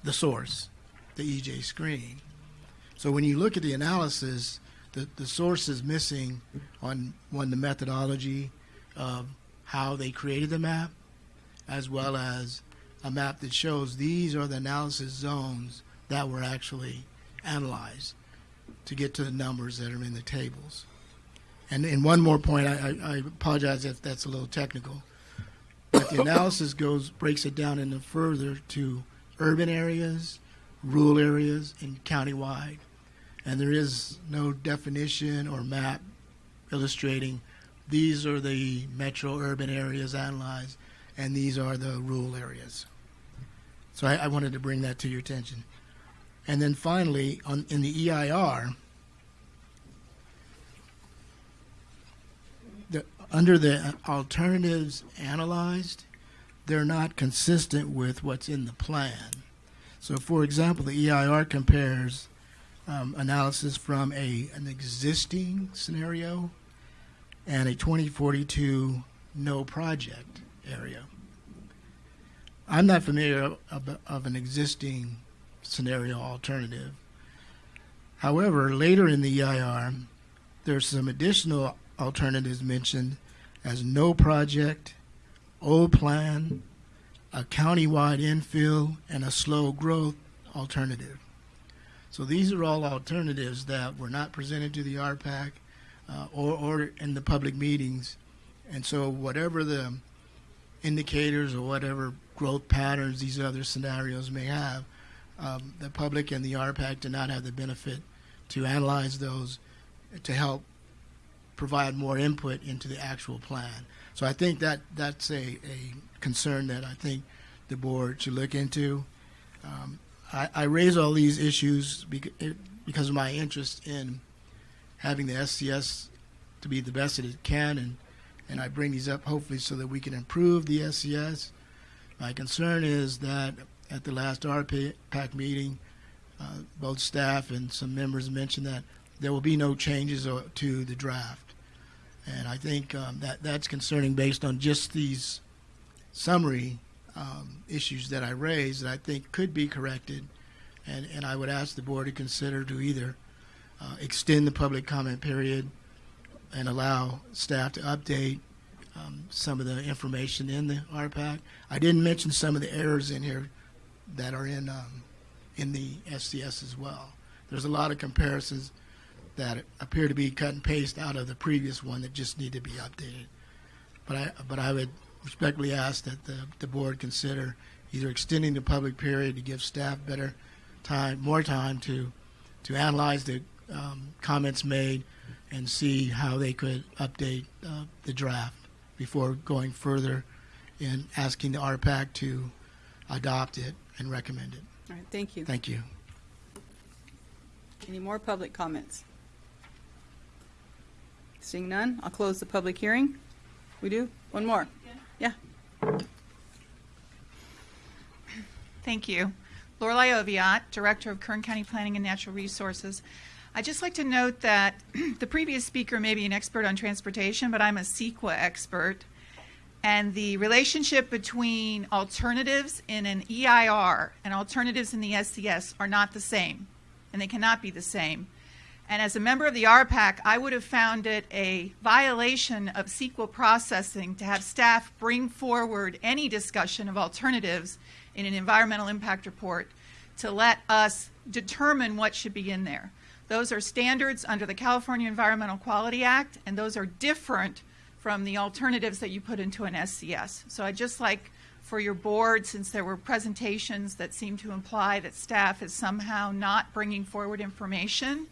the source, the EJ screen. So when you look at the analysis, the, the source is missing on one the methodology of how they created the map, as well as a map that shows these are the analysis zones that were actually analyzed to get to the numbers that are in the tables. And, and one more point, I, I, apologize if that's a little technical, but the analysis goes breaks it down into further to urban areas, rural areas, and countywide. And there is no definition or map illustrating these are the metro urban areas analyzed, and these are the rural areas. So I, I wanted to bring that to your attention. And then finally, on, in the EIR, the, under the alternatives analyzed, they're not consistent with what's in the plan. So, for example, the EIR compares um, analysis from a an existing scenario and a 2042 no project area. I'm not familiar of, of an existing scenario alternative. However, later in the EIR, there's some additional alternatives mentioned as no project, old plan, a countywide infill, and a slow growth alternative. So these are all alternatives that were not presented to the RPAC uh, or, or in the public meetings. And so whatever the indicators or whatever growth patterns these other scenarios may have, um, the public and the RPAC do not have the benefit to analyze those to help provide more input into the actual plan. So I think that that's a, a concern that I think the board should look into. Um, I, I raise all these issues because of my interest in having the SCS to be the best that it can, and, and I bring these up hopefully so that we can improve the SCS. My concern is that at the last RPAC meeting, uh, both staff and some members mentioned that there will be no changes o- to the draft. And I think um, that that's concerning based on just these summary um, issues that I raised that I think could be corrected. And, and I would ask the board to consider to either uh, extend the public comment period and allow staff to update um, some of the information in the RPAC. I didn't mention some of the errors in here that are in um, in the SCS as well. There's a lot of comparisons that appear to be cut and paste out of the previous one that just need to be updated. But I but I would respectfully ask that the, the board consider either extending the public period to give staff better time, more time to to analyze the um, comments made and see how they could update uh, the draft before going further in asking the RPAC to adopt it and recommend it. All right, thank you. Thank you. Any more public comments? Seeing none, I'll close the public hearing. We do? One more? Yeah. Thank you. Lorelei Oviatt, Director of Kern County Planning and Natural Resources. I'd just like to note that the previous speaker may be an expert on transportation, but I'm a CEQA expert. And the relationship between alternatives in an EIR and alternatives in the SCS are not the same, and they cannot be the same. And as a member of the RPAC, I would have found it a violation of CEQA processing to have staff bring forward any discussion of alternatives in an environmental impact report to let us determine what should be in there. Those are standards under the California Environmental Quality Act, and those are different from the alternatives that you put into an SCS. So I'd just like for your board, since there were presentations that seem to imply that staff is somehow not bringing forward information,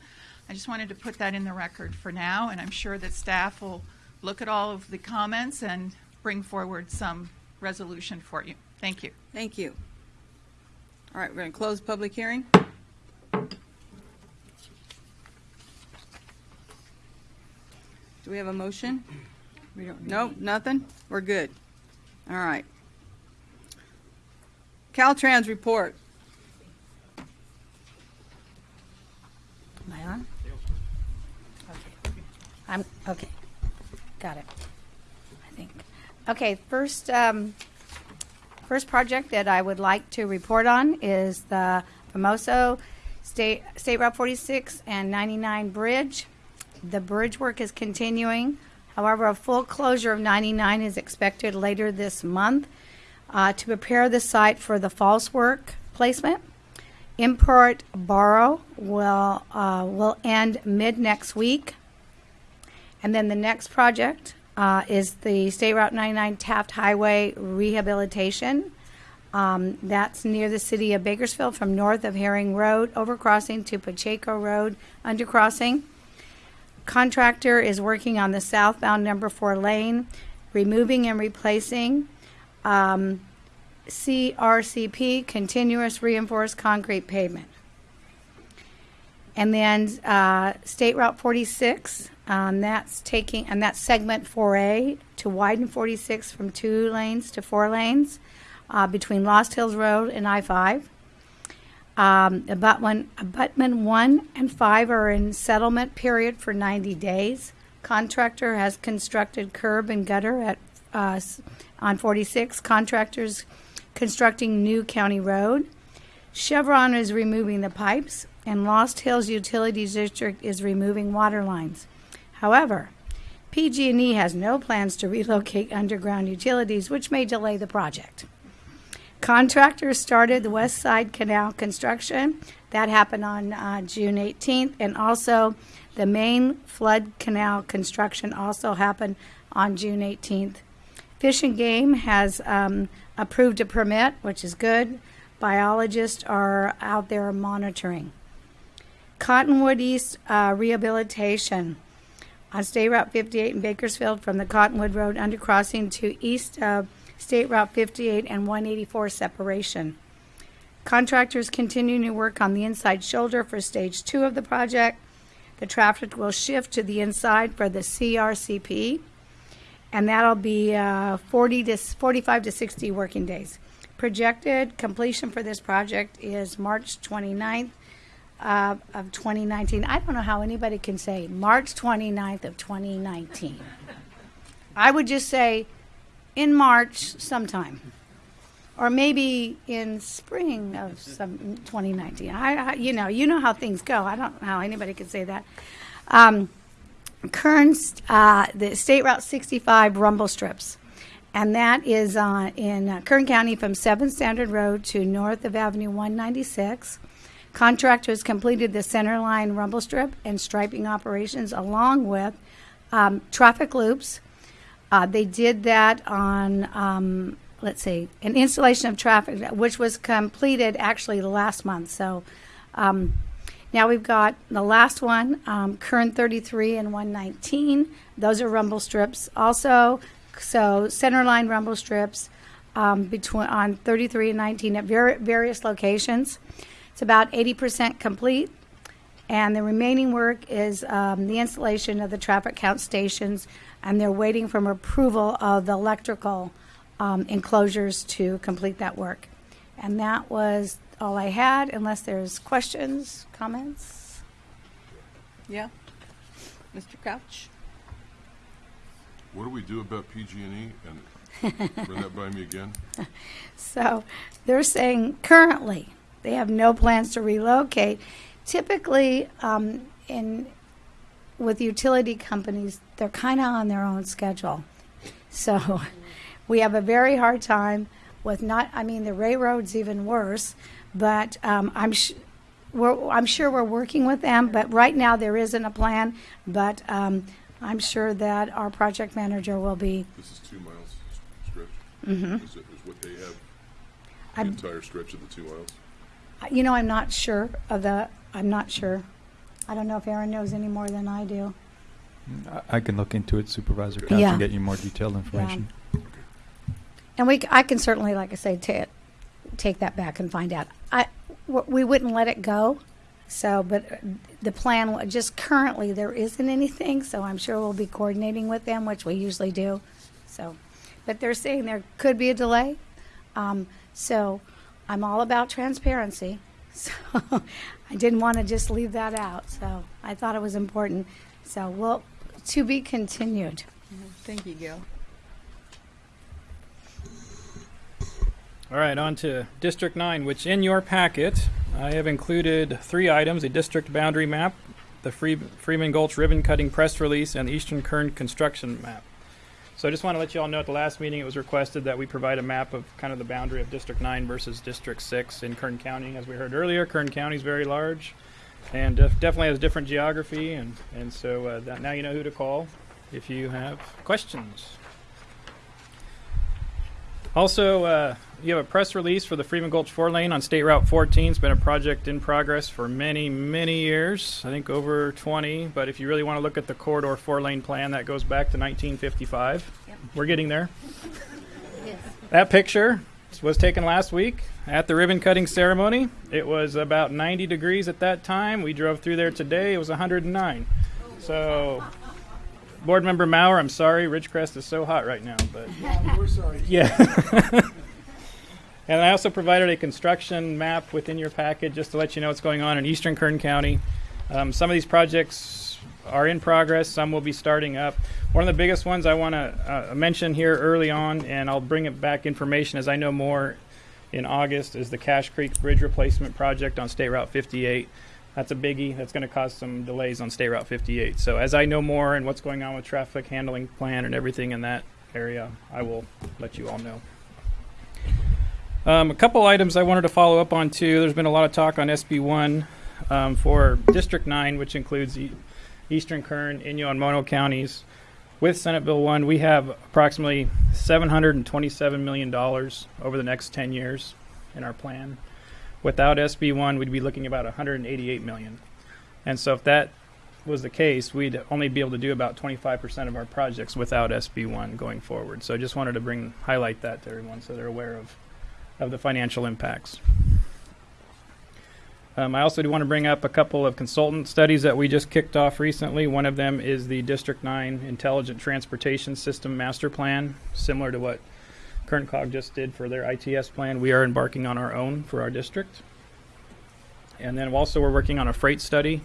I just wanted to put that in the record for now, and I'm sure that staff will look at all of the comments and bring forward some resolution for you. Thank you. Thank you. All right, we're going to close public hearing. Do we have a motion? We don't. Nope, nothing? We're good. All right. Caltrans report. Am I on? Okay. I'm, okay. Got it. I think. Okay, first, um, first project that I would like to report on is the Famoso State, State Route 46 and 99 Bridge. The bridge work is continuing. However, a full closure of 99 is expected later this month uh, to prepare the site for the false work placement. Import borrow will uh, will end mid next week, and then the next project uh, is the State Route 99 Taft Highway rehabilitation. Um, that's near the city of Bakersfield from north of Herring Road overcrossing to Pacheco Road undercrossing. Contractor is working on the southbound number four lane, removing and replacing um, CRCP, continuous reinforced concrete pavement. And then uh, State Route 46, um, that's taking, and that's segment 4A to widen 46 from two lanes to four lanes uh, between Lost Hills Road and I 5. Um, abutment, abutment 1 and 5 are in settlement period for 90 days. Contractor has constructed curb and gutter at uh, on 46. Contractors constructing new county road. Chevron is removing the pipes, and Lost Hills Utilities District is removing water lines. However, PG&E has no plans to relocate underground utilities, which may delay the project. Contractors started the West Side Canal construction. That happened on uh, June 18th, and also the main flood canal construction also happened on June 18th. Fish and Game has um, approved a permit, which is good. Biologists are out there monitoring. Cottonwood East uh, rehabilitation on State Route 58 in Bakersfield from the Cottonwood Road undercrossing to east of State Route 58 and 184 separation. Contractors continuing to work on the inside shoulder for stage two of the project. The traffic will shift to the inside for the CRCP, and that'll be uh, 40 to 45 to 60 working days. Projected completion for this project is March 29th uh, of 2019. I don't know how anybody can say March 29th of 2019. I would just say in March sometime, or maybe in spring of some 2019. I, I you know, you know how things go. I don't know how anybody could say that. Um, Kearns, uh, the State Route 65 rumble strips, and that is uh, in uh, Kern County from 7th Standard Road to north of Avenue 196. Contractors completed the centerline rumble strip and striping operations along with um, traffic loops. Uh, they did that on, um, let's see, an installation of traffic, which was completed actually last month. So um, now we've got the last one, um, Kern 33 and 119. Those are rumble strips. Also, so center line rumble strips um, between on 33 and 19 at var- various locations. It's about 80% complete, and the remaining work is um, the installation of the traffic count stations, and they're waiting for approval of the electrical um, enclosures to complete that work. And that was all I had, unless there's questions, comments. Yeah. Mr. Couch? What do we do about PG&E? E? And run that by me again. So they're saying currently they have no plans to relocate. Typically, um, in with utility companies, they're kind of on their own schedule. So we have a very hard time with not. I mean, the railroad's even worse, but um, I'm. Sh- we're, I'm sure we're working with them, but right now there isn't a plan. But um, I'm sure that our project manager will be. This is two miles stretch. Mhm. Is, it, is what they have the I'm- entire stretch of the two miles? You know, I'm not sure of the. I'm not sure. I don't know if Aaron knows any more than I do. I, I can look into it, Supervisor Couch, Yeah. and get you more detailed information. And we, c- I can certainly, like I say, ta take that back and find out. I, w- we wouldn't let it go. So, but uh, the plan, wa- just currently, there isn't anything. So I'm sure we'll be coordinating with them, which we usually do. So, but they're saying there could be a delay. Um, so I'm all about transparency. So I didn't want to just leave that out. So I thought it was important. So we'll to be continued. Thank you, Gail. All right, on to District 9, which in your packet, I have included three items, a district boundary map, the Freeman Gulch ribbon cutting press release, and the Eastern Kern construction map. So I just want to let you all know at the last meeting it was requested that we provide a map of kind of the boundary of District 9 versus District 6 in Kern County. As we heard earlier, Kern County is very large and def- definitely has different geography, and, and so uh, now you know who to call if you have questions. Also, uh, you have a press release for the Freeman Gulch four lane on State Route 14. It's been a project in progress for many, many years. I think over 20. But if you really want to look at the corridor four lane plan, that goes back to 1955. We're getting there. That picture was taken last week at the ribbon cutting ceremony. It was about 90 degrees at that time. We drove through there today. It was 109. So, Board Member Maurer, I'm sorry, Ridgecrest is so hot right now, but We're sorry. yeah. and I also provided a construction map within your packet just to let you know what's going on in Eastern Kern County. Um, some of these projects are in progress, some will be starting up. One of the biggest ones I want to uh, mention here early on, and I'll bring it back information as I know more in August, is the Cache Creek Bridge Replacement Project on State Route 58. That's a biggie. That's going to cause some delays on State Route 58. So as I know more and what's going on with traffic handling plan and everything in that area, I will let you all know. Um, a couple items I wanted to follow up on too. There's been a lot of talk on SB1 um, for District 9, which includes e- Eastern Kern, Inyo, and Mono counties. With Senate Bill 1, we have approximately $727 million over the next 10 years in our plan. Without SB1, we'd be looking about 188 million. And so if that was the case, we'd only be able to do about 25% of our projects without SB1 going forward. So I just wanted to bring highlight that to everyone so they're aware of of the financial impacts. Um, I also do want to bring up a couple of consultant studies that we just kicked off recently. One of them is the District 9 Intelligent Transportation System Master Plan, similar to what Kern COG just did for their ITS plan. We are embarking on our own for our district. And then also we're working on a freight study,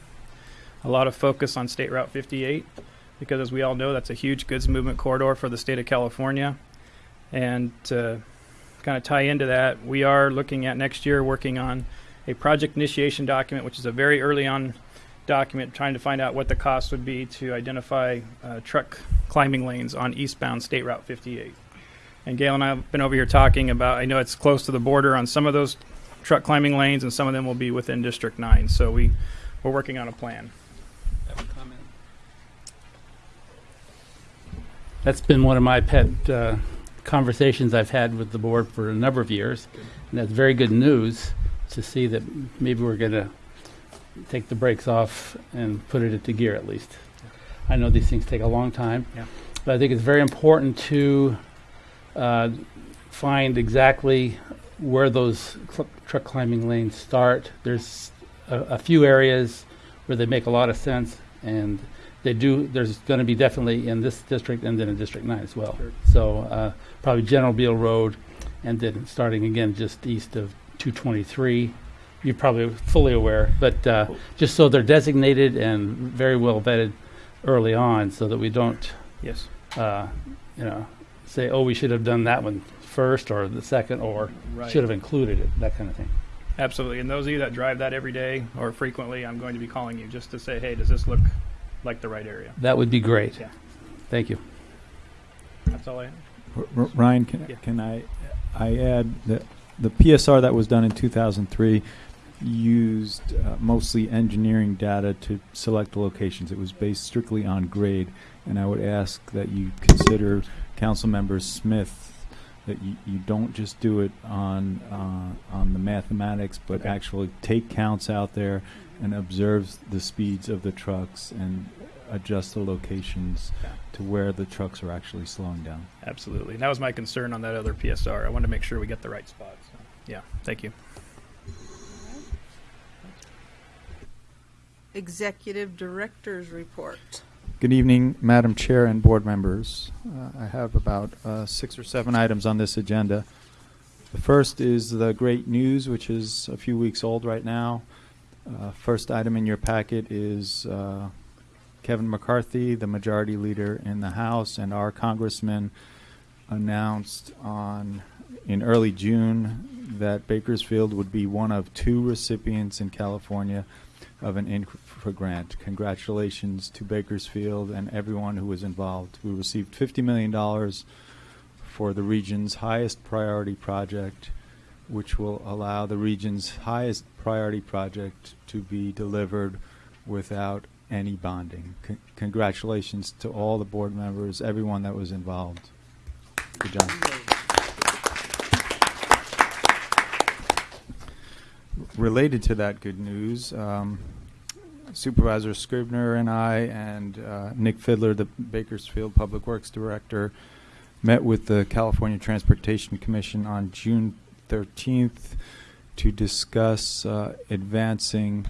a lot of focus on State Route 58, because as we all know, that's a huge goods movement corridor for the state of California. And to kind of tie into that, we are looking at next year working on a project initiation document, which is a very early on document, trying to find out what the cost would be to identify uh, truck climbing lanes on eastbound State Route 58. And Gail and I have been over here talking about, I know it's close to the border on some of those truck climbing lanes, and some of them will be within District 9. So we, we're working on a plan. That's been one of my pet uh, conversations I've had with the board for a number of years, and that's very good news to see that maybe we're going to take the brakes off and put it into gear at least. I know these things take a long time, Yeah. but I think it's very important to uh, find exactly where those truck climbing lanes start. There's a, a few areas where they make a lot of sense, and they do. There's going to be definitely in this district and then in District 9 as well. Sure. So uh, probably General Beale Road, and then starting again just east of 223. You're probably fully aware, but uh, just so they're designated and very well vetted early on, so that we don't, Yes. uh, you know, say, oh, we should have done that one first or the second, or Right. should have included it, that kind of thing. Absolutely. And those of you that drive that every day or frequently, I'm going to be calling you just to say, hey, does this look like the right area? That would be great. Yeah. Thank you. That's all I have. R- R- Ryan, can, Yeah. can I, I add that the PSR that was done in 2003 used uh, mostly engineering data to select the locations. It was based strictly on grade, and I would ask that you consider Councilmember Smith that you, you don't just do it on uh, on the mathematics, but Okay. actually take counts out there and observe the speeds of the trucks and adjust the locations to where the trucks are actually slowing down. Absolutely. And that was my concern on that other PSR. I wanted to make sure we get the right spot. So, yeah. Thank you. Executive Director's Report. Good evening, Madam Chair and board members. Uh, I have about uh, six or seven items on this agenda. The first is the great news, which is a few weeks old right now. Uh, first item in your packet is uh, Kevin McCarthy, the majority leader in the House, and our congressman announced on in early June that Bakersfield would be one of two recipients in California of an grant. Congratulations to Bakersfield and everyone who was involved. We received $50 million for the region's highest priority project, which will allow the region's highest priority project to be delivered without any bonding. Con- congratulations to all the board members, everyone that was involved. Good job. Related to that good news, um, Supervisor Scrivner and I and uh, Nick Fidler, the Bakersfield Public Works Director, met with the California Transportation Commission on June 13th to discuss uh, advancing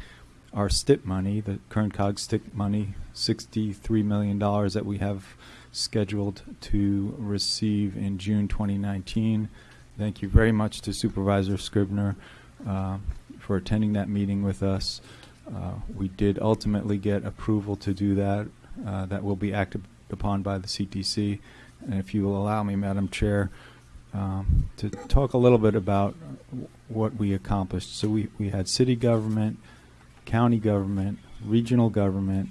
our STIP money, the current COG STIP money, $63 million that we have scheduled to receive in June 2019. Thank you very much to Supervisor Scrivner uh, for attending that meeting with us. Uh, we did ultimately get approval to do that. Uh, that will be acted upon by the CTC. And if you will allow me, Madam Chair, um, to talk a little bit about what we accomplished. So we, we had city government, county government, regional government,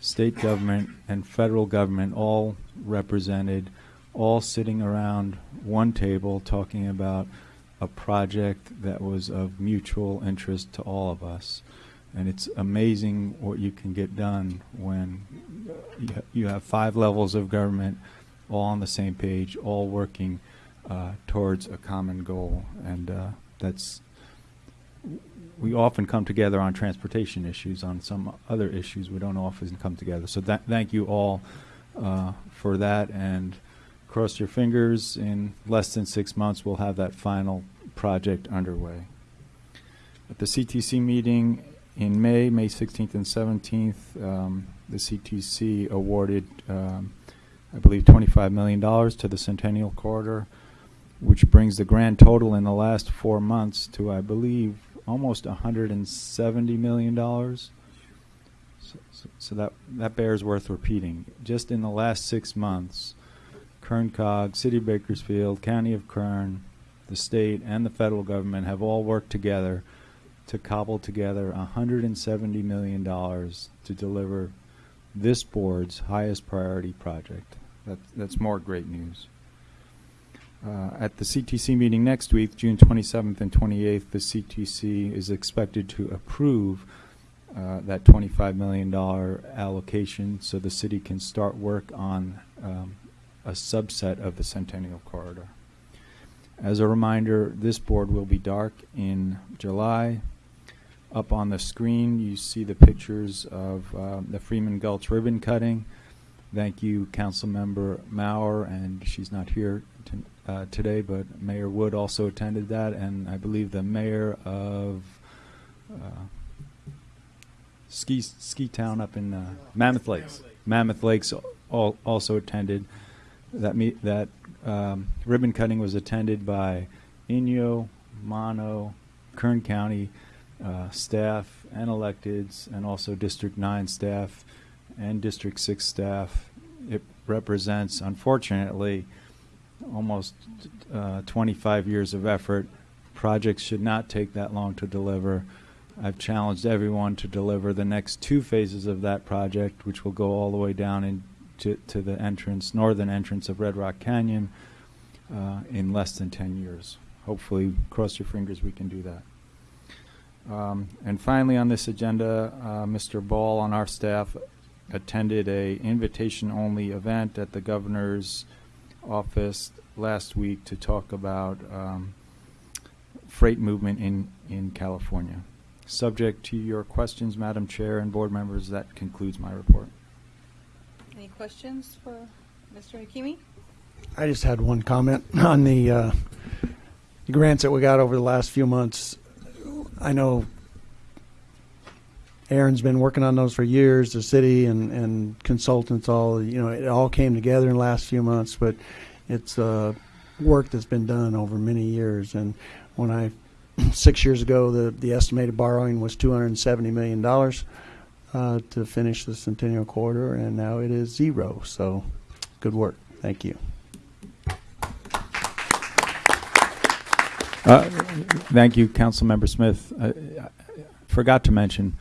state government, and federal government all represented, all sitting around one table talking about a project that was of mutual interest to all of us. And it's amazing what you can get done when you, have five levels of government all on the same page, all working uh, towards a common goal. And uh, that's, we often come together on transportation issues. On some other issues, we don't often come together. So thank you all uh, for that. And cross your fingers, in less than six months, we'll have that final project underway. At the CTC meeting in May, May 16th and 17th, um, the CTC awarded, um, I believe, $25 million to the Centennial Corridor, which brings the grand total in the last four months to, I believe, almost $170 million. So, so, so that, that bears worth repeating. Just in the last six months, Kern COG, City of Bakersfield, County of Kern, the state, and the federal government have all worked together to cobble together $170 million to deliver this board's highest priority project. That, that's more great news. Uh, at the CTC meeting next week, June 27th and 28th, the CTC is expected to approve uh, that $25 million allocation so the city can start work on um, a subset of the Centennial Corridor. As a reminder, this board will be dark in July. Up on the screen, you see the pictures of um, the Freeman Gulch ribbon cutting. Thank you, Council Member Maurer, and she's not here uh, today, but Mayor Wood also attended that, and I believe the mayor of uh, Ski Ski Town up in uh, Mammoth Lakes, Mammoth Lakes, all, also attended. That me that um, ribbon cutting was attended by Inyo, Mono, Kern County uh, staff and electeds, and also District 9 staff and District 6 staff. It represents, unfortunately, almost uh, 25 years of effort. Projects should not take that long to deliver. I've challenged everyone to deliver the next two phases of that project, which will go all the way down in to, to the entrance, northern entrance of Red Rock Canyon, uh, in less than 10 years. Hopefully, cross your fingers, we can do that. Um, and finally, on this agenda, uh, Mr. Ball on our staff attended a invitation-only event at the governor's office last week to talk about um, freight movement in, in California. Subject to your questions, Madam Chair and board members, that concludes my report. Any questions for Mr. Hakimi? I just had one comment on the, uh, the grants that we got over the last few months. I know Ahron's been working on those for years, the city and, and consultants all, you know, it all came together in the last few months, but it's uh, work that's been done over many years. And when I, six years ago, the, the estimated borrowing was $270 million uh, to finish the Centennial Corridor, and now it is zero. So good work. Thank you. Uh, Thank you, Councilmember Smith. Uh, I Forgot to mention,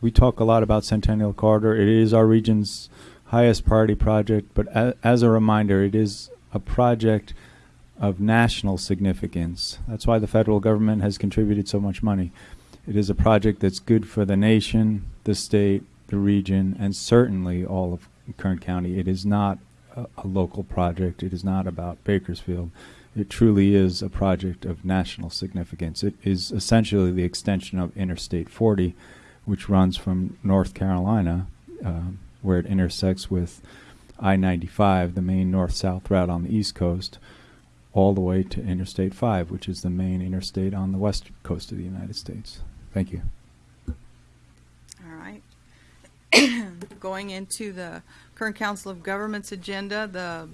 we talk a lot about Centennial Corridor. It is our region's highest priority project, but a- as a reminder, it is a project of national significance. That's why the federal government has contributed so much money. It is a project that's good for the nation, the state, the region, and certainly all of Kern County. It is not a, a local project. It is not about Bakersfield. It truly is a project of national significance. It is essentially the extension of Interstate 40, which runs from North Carolina, um, where it intersects with I 95, the main north south route on the East Coast, all the way to Interstate 5, which is the main interstate on the west coast of the United States. Thank you. All right. Going into the current Council of Governments agenda, the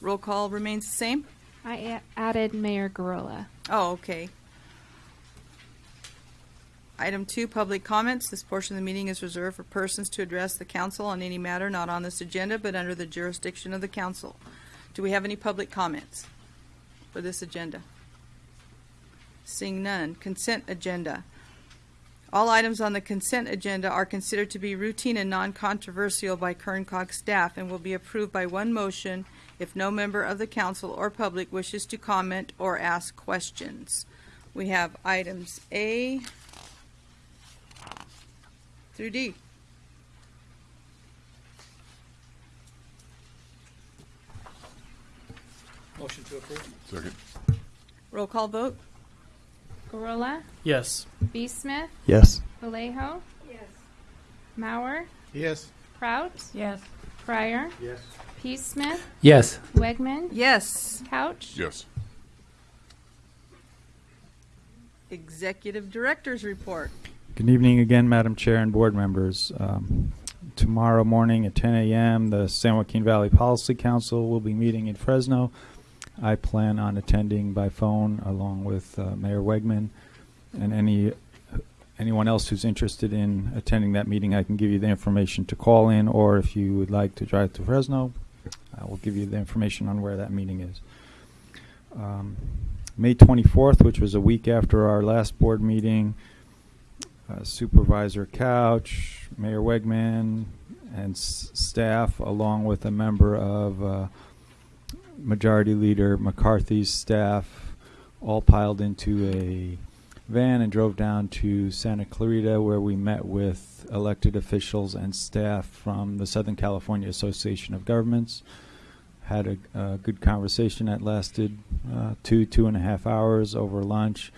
roll call remains the same? I added Mayor Gurrola. Oh, okay. Item two, public comments. This portion of the meeting is reserved for persons to address the council on any matter not on this agenda but under the jurisdiction of the council. Do we have any public comments for this agenda? Seeing none. Consent agenda. All items on the consent agenda are considered to be routine and non-controversial by Kern COG staff and will be approved by one motion if no member of the council or public wishes to comment or ask questions. We have items A through D. Motion to approve. Second. Roll call vote? Gurrola, Yes. B. Smith, Yes. Vallejo. Yes. Mauer, Yes. Kraut. Yes. Pryor, Yes. P. Smith, Yes. Wegman, Yes. Couch. Yes. Executive Director's Report. Good evening again, Madam Chair and board members. Um, tomorrow morning at 10 a.m., the San Joaquin Valley Policy Council will be meeting in Fresno. I plan on attending by phone along with uh, Mayor Wegman and any anyone else who's interested in attending that meeting. I can give you the information to call in, or if you would like to drive to Fresno, I will give you the information on where that meeting is. Um, May 24th, which was a week after our last board meeting, uh, Supervisor Couch, Mayor Wegman, and staff, along with a member of uh, Majority Leader McCarthy's staff, all piled into a van and drove down to Santa Clarita, where we met with elected officials and staff from the Southern California Association of Governments. Had a, a good conversation that lasted uh, two, two and a half hours over lunch.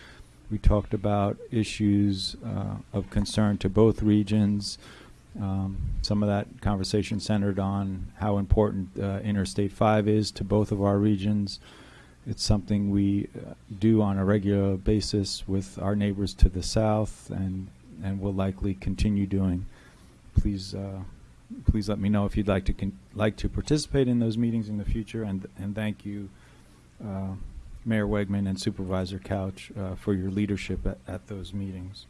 We talked about issues uh, of concern to both regions. Um, some of that conversation centered on how important uh, Interstate 5 is to both of our regions. It's something we uh, do on a regular basis with our neighbors to the south and, and will likely continue doing. Please, uh, please let me know if you'd like to like to participate in those meetings in the future, and and thank you, uh, Mayor Wegman and Supervisor Couch, uh, for your leadership at, at those meetings.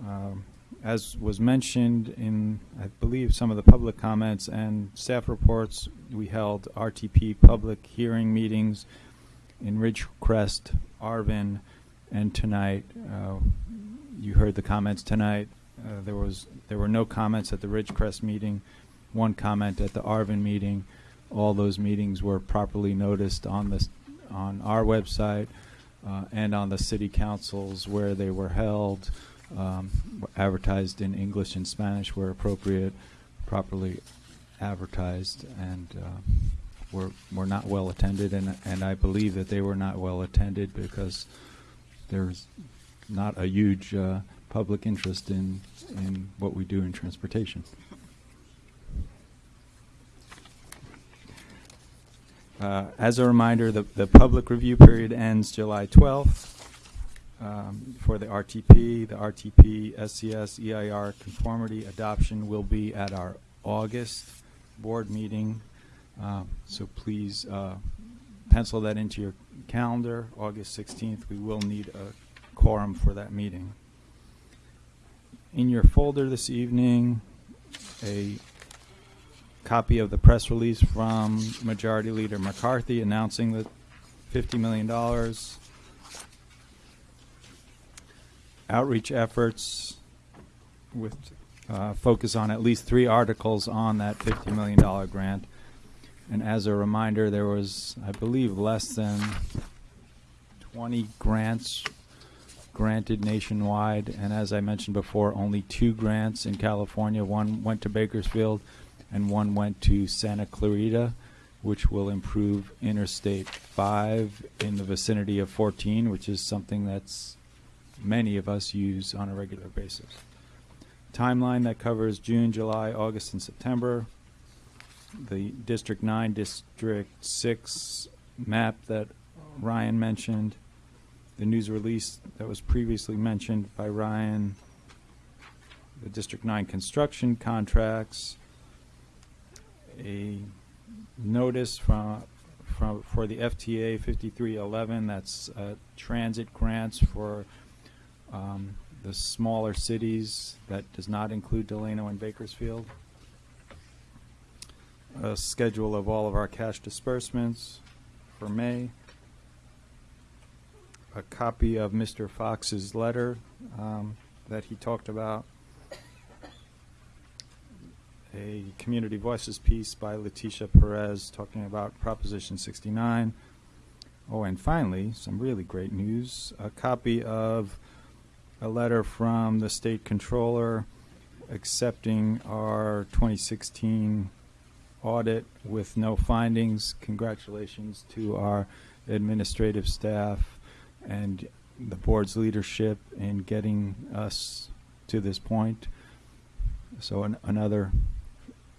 Um, as was mentioned in, I believe, some of the public comments and staff reports, we held RTP public hearing meetings in Ridgecrest, Arvin, and tonight. Uh, you heard the comments tonight. Uh, there was there were no comments at the Ridgecrest meeting, one comment at the Arvin meeting. All those meetings were properly noticed on this on our website uh, and on the city councils where they were held, um, advertised in English and Spanish where appropriate, properly advertised, and uh, were were not well attended. And and I believe that they were not well attended because there's not a huge uh, public interest in in what we do in transportation. Uh, as a reminder, the, the public review period ends July 12th um, for the RTP. The RTP, SCS, EIR conformity adoption will be at our August board meeting. Um, so please uh, pencil that into your calendar. August 16th, we will need a quorum for that meeting. In your folder this evening, a copy of the press release from Majority Leader McCarthy announcing the $50 million outreach efforts with uh, focus on at least three articles on that $50 million grant. And as a reminder, there was, I believe, less than 20 grants granted nationwide. And as I mentioned before, only two grants in California. One went to Bakersfield and one went to Santa Clarita, which will improve Interstate 5 in the vicinity of 14, which is something that's many of us use on a regular basis. Timeline that covers June, July, August, and September. The District 9, District 6 map that Ryan mentioned. The news release that was previously mentioned by Ryan. The District 9 construction contracts. A notice from, from, for the FTA 5311, that's uh, transit grants for um, the smaller cities that does not include Delano and Bakersfield. A schedule of all of our cash disbursements for May. A copy of Mr. Fox's letter um, that he talked about. A Community Voices piece by Leticia Perez talking about Proposition 69. Oh, and finally, some really great news. A copy of a letter from the state controller accepting our 2016 audit with no findings. Congratulations to our administrative staff and the board's leadership in getting us to this point. So an, another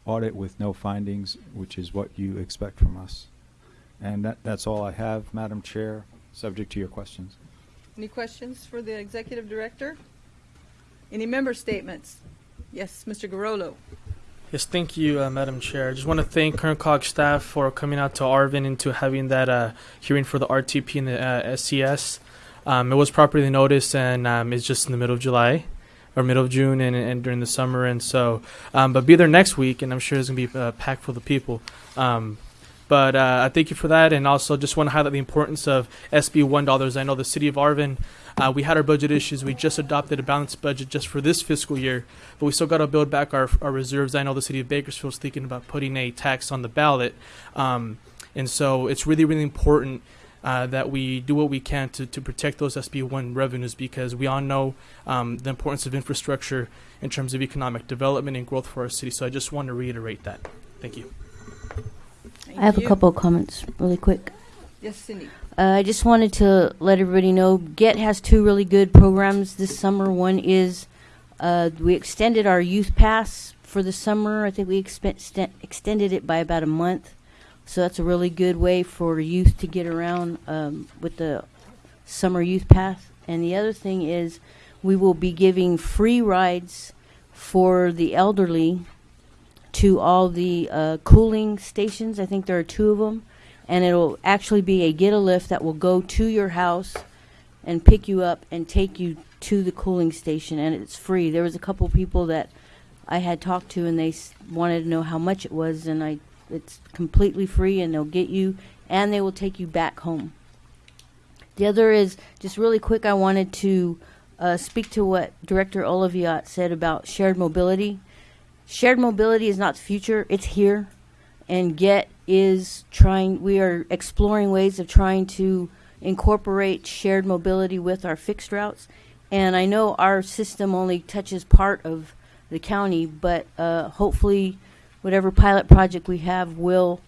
audit with no findings, which is what you expect from us. And that, that's all I have, Madam Chair, subject to your questions. Any questions for the executive director? Any member statements? Yes, Mr. Gurrola. Yes, thank you, uh, Madam Chair. I just want to thank Kern COG staff for coming out to Arvin and to having that uh, hearing for the RTP and the uh, SCS. Um, it was properly noticed and um, it's just in the middle of July or middle of June and, and during the summer. And so, um, but be there next week and I'm sure it's going to be uh, packed full of people. Um, but uh, I thank you for that, and also just want to highlight the importance of SB one dollars. I know the city of Arvin, uh, we had our budget issues. We just adopted a balanced budget just for this fiscal year, but we still got to build back our our reserves. I know the city of Bakersfield is thinking about putting a tax on the ballot, um, and so it's really really important. Uh, that we do what we can to, to protect those SB1 revenues because we all know um, the importance of infrastructure in terms of economic development and growth for our city. So I just want to reiterate that. Thank you. Thank I have you. a couple of comments really quick. Yes, Cindy. Uh, I just wanted to let everybody know GET has two really good programs this summer. One is uh, we extended our youth pass for the summer. I think we extended it by about a month. So that's a really good way for youth to get around um, with the summer youth pass. And the other thing is we will be giving free rides for the elderly to all the uh, cooling stations. I think there are two of them, and it'll actually be a GET-A-Lift that will go to your house and pick you up and take you to the cooling station, and it's free. There was a couple people that I had talked to, and they wanted to know how much it was, and I it's completely free, and they'll get you, and they will take you back home. The other is just really quick. I wanted to uh, speak to what Director Oliviat said about shared mobility. Shared mobility is not future; it's here, and GET is trying. We are exploring ways of trying to incorporate shared mobility with our fixed routes. And I know our system only touches part of the county, but uh, hopefully, whatever pilot project we have will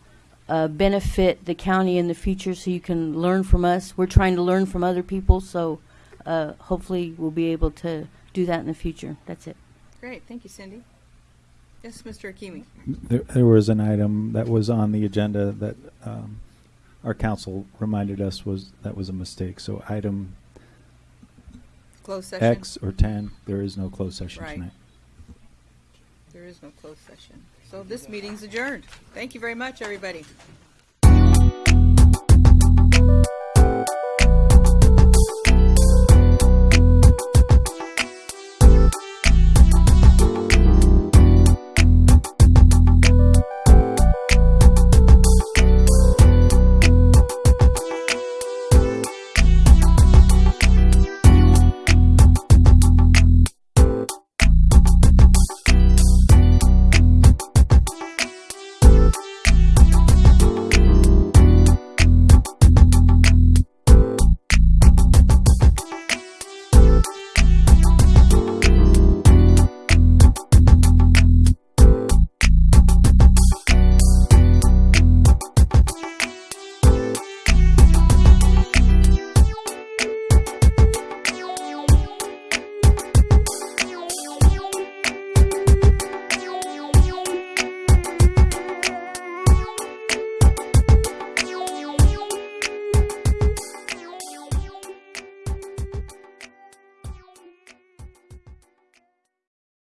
uh, benefit the county in the future so you can learn from us. We're trying to learn from other people, so uh, hopefully we'll be able to do that in the future. That's it. Great, thank you, Cindy. Yes, Mr. Hakimi. There, there was an item that was on the agenda that um, our council reminded us was that was a mistake. So item Closed session. X or 10, there is no closed session Right. tonight. There is no closed session. So this meeting's adjourned. Thank you very much, everybody.